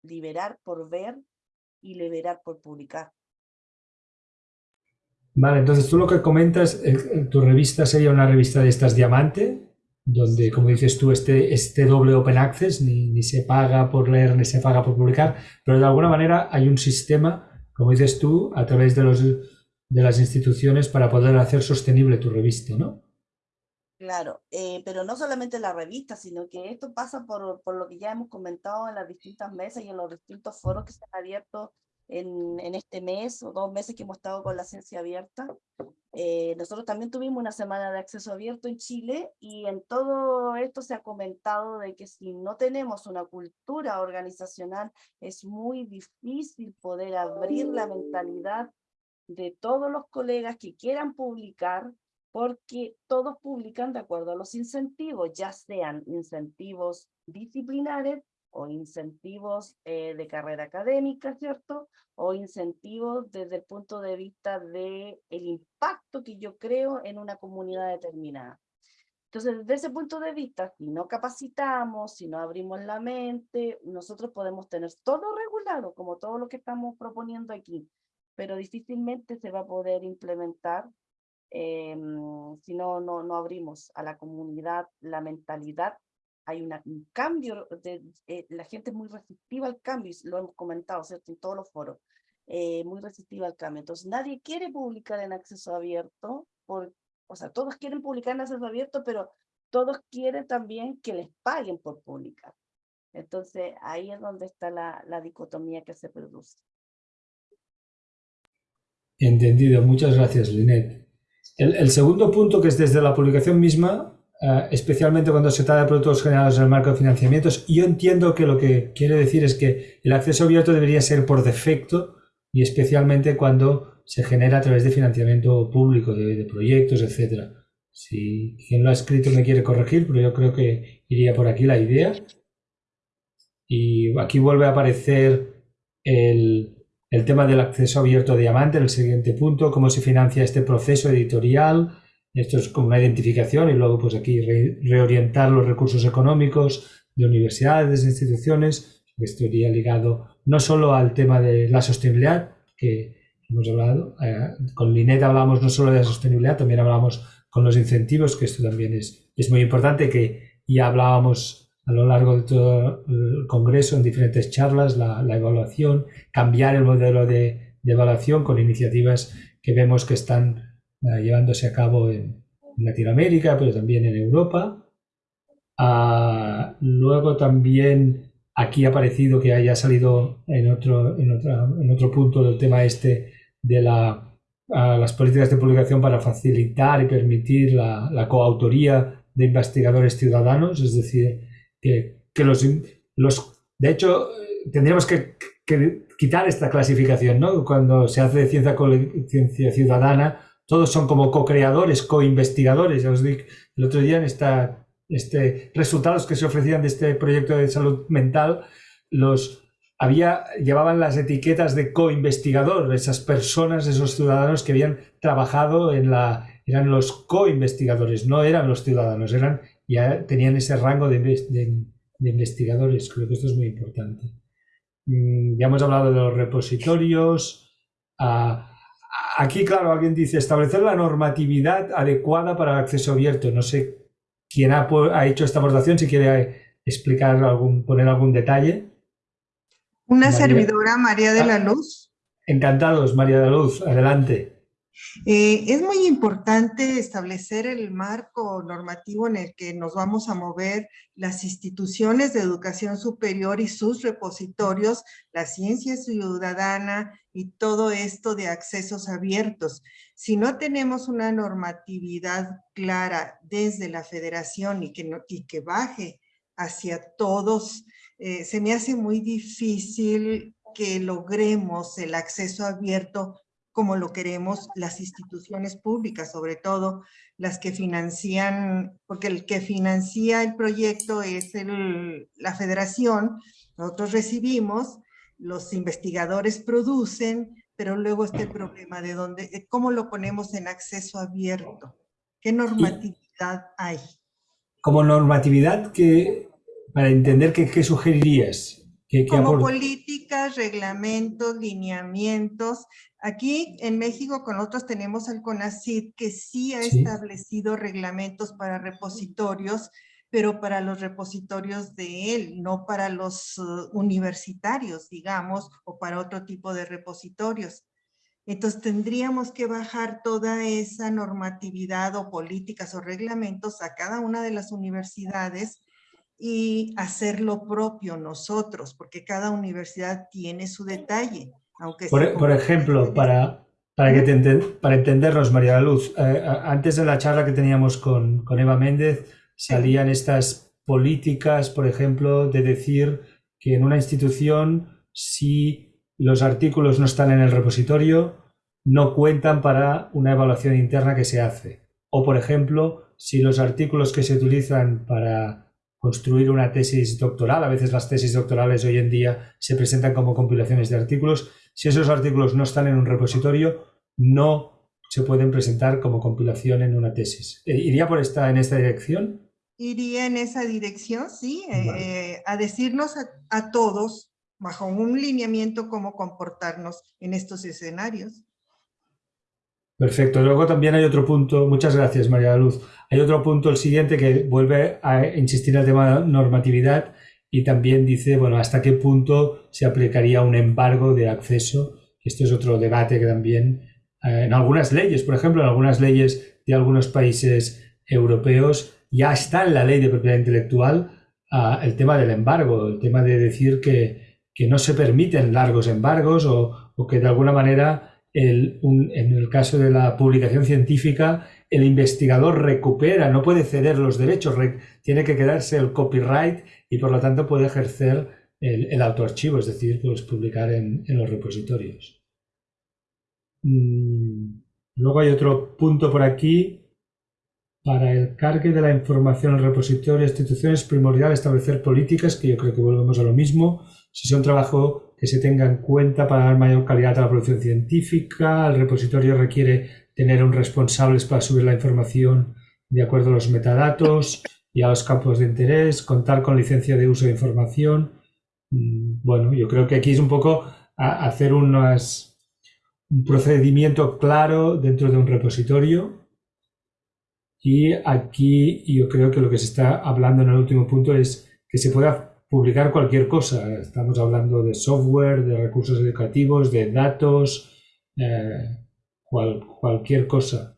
liberar por ver y liberar por publicar. Vale, entonces tú lo que comentas, tu revista sería una revista de estas diamante, donde, como dices tú, este, este doble open access ni, ni, se paga por leer ni se paga por publicar, pero de alguna manera hay un sistema, como dices tú, a través de, los, de las instituciones para poder hacer sostenible tu revista, ¿no? Claro, eh, pero no solamente la revista, sino que esto pasa por, por lo que ya hemos comentado en las distintas mesas y en los distintos foros que se han abierto en, en, este mes o dos meses que hemos estado con la ciencia abierta. Eh, nosotros también tuvimos una semana de acceso abierto en Chile y en todo esto se ha comentado de que si no tenemos una cultura organizacional es muy difícil poder abrir la mentalidad de todos los colegas que quieran publicar porque todos publican de acuerdo a los incentivos, ya sean incentivos disciplinares o incentivos eh, de carrera académica, ¿cierto? O incentivos desde el punto de vista de el impacto que yo creo en una comunidad determinada. Entonces, desde ese punto de vista, si no capacitamos, si no abrimos la mente, nosotros podemos tener todo regulado, como todo lo que estamos proponiendo aquí, pero difícilmente se va a poder implementar eh, si no, no, no abrimos a la comunidad la mentalidad hay un cambio, de, eh, la gente es muy receptiva al cambio, lo hemos comentado, ¿cierto? En todos los foros, eh, muy receptiva al cambio. Entonces, nadie quiere publicar en acceso abierto, por, o sea, todos quieren publicar en acceso abierto, pero todos quieren también que les paguen por publicar. Entonces, ahí es donde está la, la dicotomía que se produce. Entendido, muchas gracias, Linet. El, el segundo punto, que es desde la publicación misma, Uh, especialmente cuando se trata de productos generados en el marco de financiamientos. Yo entiendo que lo que quiere decir es que el acceso abierto debería ser por defecto y especialmente cuando se genera a través de financiamiento público, de, proyectos, etc. Si quien lo ha escrito me quiere corregir, pero yo creo que iría por aquí la idea. Y aquí vuelve a aparecer el, el tema del acceso abierto de diamante en el siguiente punto, cómo se financia este proceso editorial, esto es como una identificación y luego pues aquí reorientar los recursos económicos de universidades, de instituciones. Esto iría ligado no solo al tema de la sostenibilidad, que hemos hablado, eh, con Linet hablamos no solo de la sostenibilidad, también hablamos con los incentivos, que esto también es, es muy importante, que ya hablábamos a lo largo de todo el Congreso en diferentes charlas, la, la evaluación, cambiar el modelo de, de evaluación con iniciativas que vemos que están eh, llevándose a cabo en, Latinoamérica, pero también en Europa. Ah, luego también aquí ha aparecido que haya salido en otro, en, en otro punto del tema este de la, las políticas de publicación para facilitar y permitir la, la coautoría de investigadores ciudadanos, es decir, que, que los, los... De hecho, tendríamos que, que, quitar esta clasificación, ¿no? Cuando se hace ciencia, ciencia ciudadana, todos son como co-creadores, co-investigadores. Ya os digo, el otro día en este, resultados que se ofrecían de este proyecto de salud mental, los había, llevaban las etiquetas de co-investigador, esas personas, esos ciudadanos que habían trabajado en la, eran los co-investigadores, no eran los ciudadanos, eran, ya tenían ese rango de, de, investigadores. Creo que esto es muy importante. Mm, ya hemos hablado de los repositorios. Ah, aquí, claro, alguien dice establecer la normatividad adecuada para el acceso abierto. No sé quién ha, ha hecho esta aportación, si quiere explicar algún, poner algún detalle. Una servidora, María de la ah, Luz. Encantados, María de la Luz, adelante. Eh, es muy importante establecer el marco normativo en el que nos vamos a mover las instituciones de educación superior y sus repositorios, la ciencia ciudadana y todo esto de accesos abiertos. Si no tenemos una normatividad clara desde la federación y que, baje hacia todos, eh, se me hace muy difícil que logremos el acceso abierto como lo queremos las instituciones públicas, sobre todo las que financian, porque el que financia el proyecto es el, la federación, nosotros recibimos, los investigadores producen, pero luego está el problema de dónde, cómo lo ponemos en acceso abierto, qué normatividad hay. Como normatividad, que, para entender qué, qué sugerirías, como políticas, reglamentos, lineamientos. Aquí en México con otros tenemos al CONACYT que sí ha establecido reglamentos para repositorios, pero para los repositorios de él, no para los uh, universitarios, digamos, o para otro tipo de repositorios. Entonces tendríamos que bajar toda esa normatividad o políticas o reglamentos a cada una de las universidades y hacer lo propio nosotros, porque cada universidad tiene su detalle. Aunque por, ejemplo, para, para, que te para entendernos, María la Luz, eh, antes de la charla que teníamos con, con Eva Méndez, salían estas políticas, por ejemplo, de decir que en una institución, si los artículos no están en el repositorio, no cuentan para una evaluación interna que se hace. O, por ejemplo, si los artículos que se utilizan para construir una tesis doctoral. A veces las tesis doctorales hoy en día se presentan como compilaciones de artículos. Si esos artículos no están en un repositorio, no se pueden presentar como compilación en una tesis. Eh, ¿Iría por esta, en esta dirección? Iría en esa dirección, sí, eh, a decirnos a todos, bajo un lineamiento, cómo comportarnos en estos escenarios. Perfecto. Luego también hay otro punto, muchas gracias María Luz. Hay otro punto, el siguiente, que vuelve a insistir en el tema de normatividad y también dice, bueno, hasta qué punto se aplicaría un embargo de acceso. Esto es otro debate que también eh, en algunas leyes, por ejemplo, en algunas leyes de algunos países europeos ya está en la ley de propiedad intelectual ah, el tema del embargo, el tema de decir que, no se permiten largos embargos o, o que de alguna manera en el caso de la publicación científica, el investigador recupera, no puede ceder los derechos, tiene que quedarse el copyright y por lo tanto puede ejercer el, autoarchivo, es decir, pues publicar en, los repositorios. Mm, luego hay otro punto por aquí. Para el cargue de la información al repositorio de instituciones es primordial establecer políticas, que yo creo que volvemos a lo mismo. Si son trabajo que se tenga en cuenta para dar mayor calidad a la producción científica. El repositorio requiere tener un responsable para subir la información de acuerdo a los metadatos y a los campos de interés, contar con licencia de uso de información. Mm, bueno, yo creo que aquí es un poco hacer un procedimiento claro dentro de un repositorio. Y aquí yo creo que lo que se está hablando en el último punto es que se pueda publicar cualquier cosa. Estamos hablando de software, de recursos educativos, de datos, eh, cualquier cosa.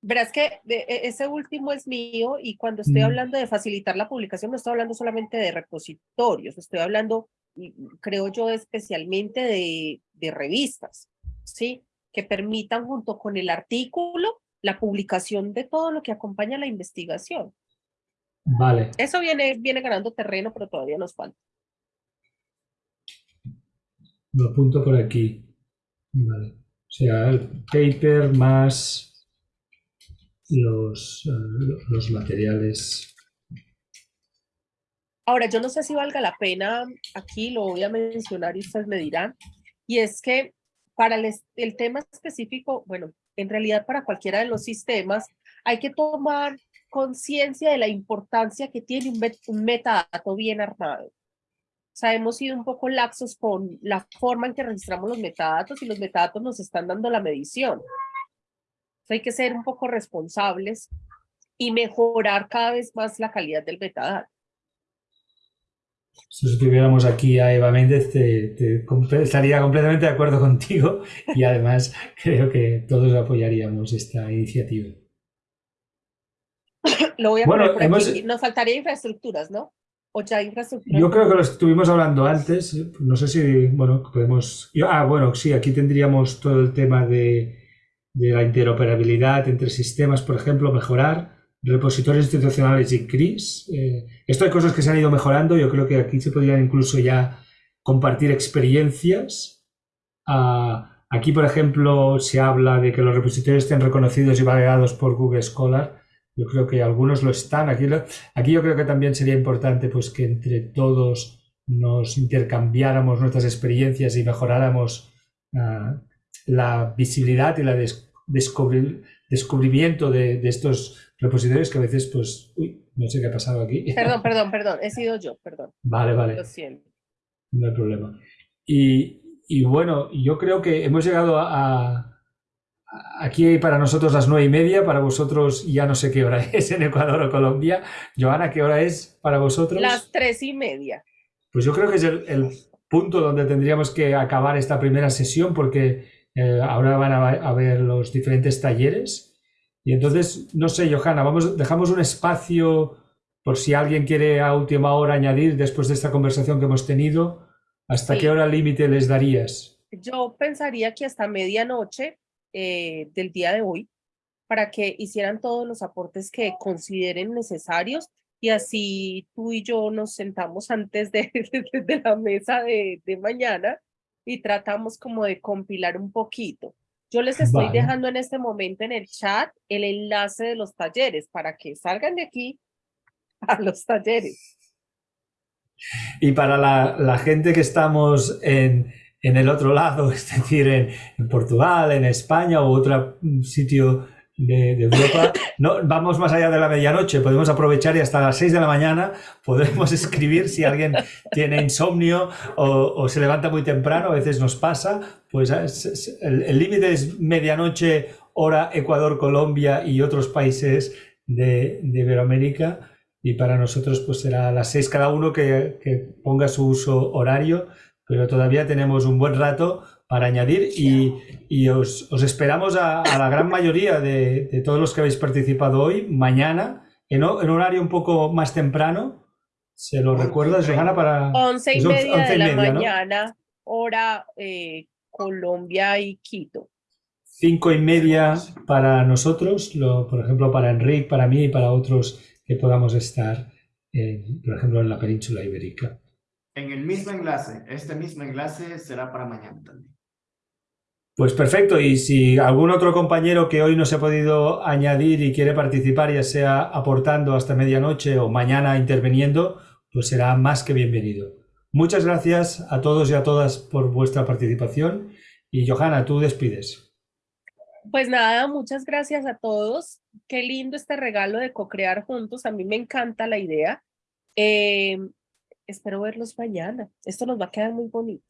Verás que e, ese último es mío y cuando estoy mm. hablando de facilitar la publicación no estoy hablando solamente de repositorios, estoy hablando, creo yo, especialmente de, de revistas, ¿sí? Que permitan junto con el artículo la publicación de todo lo que acompaña la investigación. Vale. Eso viene, viene ganando terreno, pero todavía nos falta. Lo apunto por aquí. Vale. Sea, el paper más los, uh, los materiales. Ahora, yo no sé si valga la pena, aquí lo voy a mencionar y ustedes me dirán, y es que para el, el tema específico, bueno, en realidad para cualquiera de los sistemas, hay que tomar conciencia de la importancia que tiene un metadato bien armado. O sea, hemos sido un poco laxos con la forma en que registramos los metadatos y los metadatos nos están dando la medición. Hay que ser un poco responsables y mejorar cada vez más la calidad del metadato. Si tuviéramos aquí a Eva Méndez, te, te, estaría completamente de acuerdo contigo y además creo que todos apoyaríamos esta iniciativa. Lo voy a bueno, poner por hemos... aquí. Nos faltaría infraestructuras, ¿no? Yo creo que lo estuvimos hablando antes. No sé si, bueno, podemos... Ah, bueno, sí, aquí tendríamos todo el tema de, de la interoperabilidad entre sistemas, por ejemplo, mejorar repositorios institucionales y CRIS. Eh, esto hay cosas que se han ido mejorando. Yo creo que aquí se podrían incluso ya compartir experiencias. Ah, aquí, por ejemplo, se habla de que los repositorios estén reconocidos y validados por Google Scholar. Yo creo que algunos lo están. Aquí, aquí yo creo que también sería importante pues, que entre todos nos intercambiáramos nuestras experiencias y mejoráramos uh, la visibilidad y la des descubrimiento de, de, estos repositorios que a veces, pues, uy, no sé qué ha pasado aquí. Perdón, perdón, perdón, he sido yo, perdón. Vale, vale. Lo siento. No hay problema. Y, y bueno, yo creo que hemos llegado a, a Aquí para nosotros las nueve y media, para vosotros ya no sé qué hora es en Ecuador o Colombia. Joana, ¿qué hora es para vosotros? Las tres y media. Pues yo creo que es el, el punto donde tendríamos que acabar esta primera sesión porque eh, ahora van a, a, ver los diferentes talleres. Y entonces, no sé, Johanna, vamos, dejamos un espacio por si alguien quiere a última hora añadir después de esta conversación que hemos tenido. ¿Hasta sí. qué hora límite les darías? Yo pensaría que hasta medianoche eh, del día de hoy para que hicieran todos los aportes que consideren necesarios y así tú y yo nos sentamos antes de, de, de la mesa de, de, mañana y tratamos como de compilar un poquito. Yo les estoy vale. dejando en este momento en el chat el enlace de los talleres para que salgan de aquí a los talleres. Y para la, la gente que estamos en, en el otro lado, es decir, en, en Portugal, en España u otro sitio de, de, Europa, no, vamos más allá de la medianoche, podemos aprovechar y hasta las 6 de la mañana podemos escribir si alguien tiene insomnio o, o se levanta muy temprano, a veces nos pasa, pues el límite es medianoche, hora Ecuador, Colombia y otros países de, de Iberoamérica y para nosotros pues será a las 6 cada uno que, que ponga su uso horario pero todavía tenemos un buen rato para añadir y, y os, os, esperamos a, a, la gran mayoría de, de, todos los que habéis participado hoy, mañana, en, en horario un poco más temprano. ¿Se lo recuerdas, Johanna? Para... Once y media once de la media, mañana, ¿no? hora eh, Colombia y Quito. Cinco y media para nosotros, lo, por ejemplo, para Enrique, para mí y para otros que podamos estar, en, por ejemplo, en la península ibérica en el mismo enlace. Este mismo enlace será para mañana también. Pues perfecto, y si algún otro compañero que hoy no se ha podido añadir y quiere participar, ya sea aportando hasta medianoche o mañana interviniendo, pues será más que bienvenido. Muchas gracias a todos y a todas por vuestra participación. Y Johanna, tú despides. Pues nada, muchas gracias a todos. Qué lindo este regalo de co-crear juntos. A mí me encanta la idea. Eh, espero verlos mañana. Esto nos va a quedar muy bonito.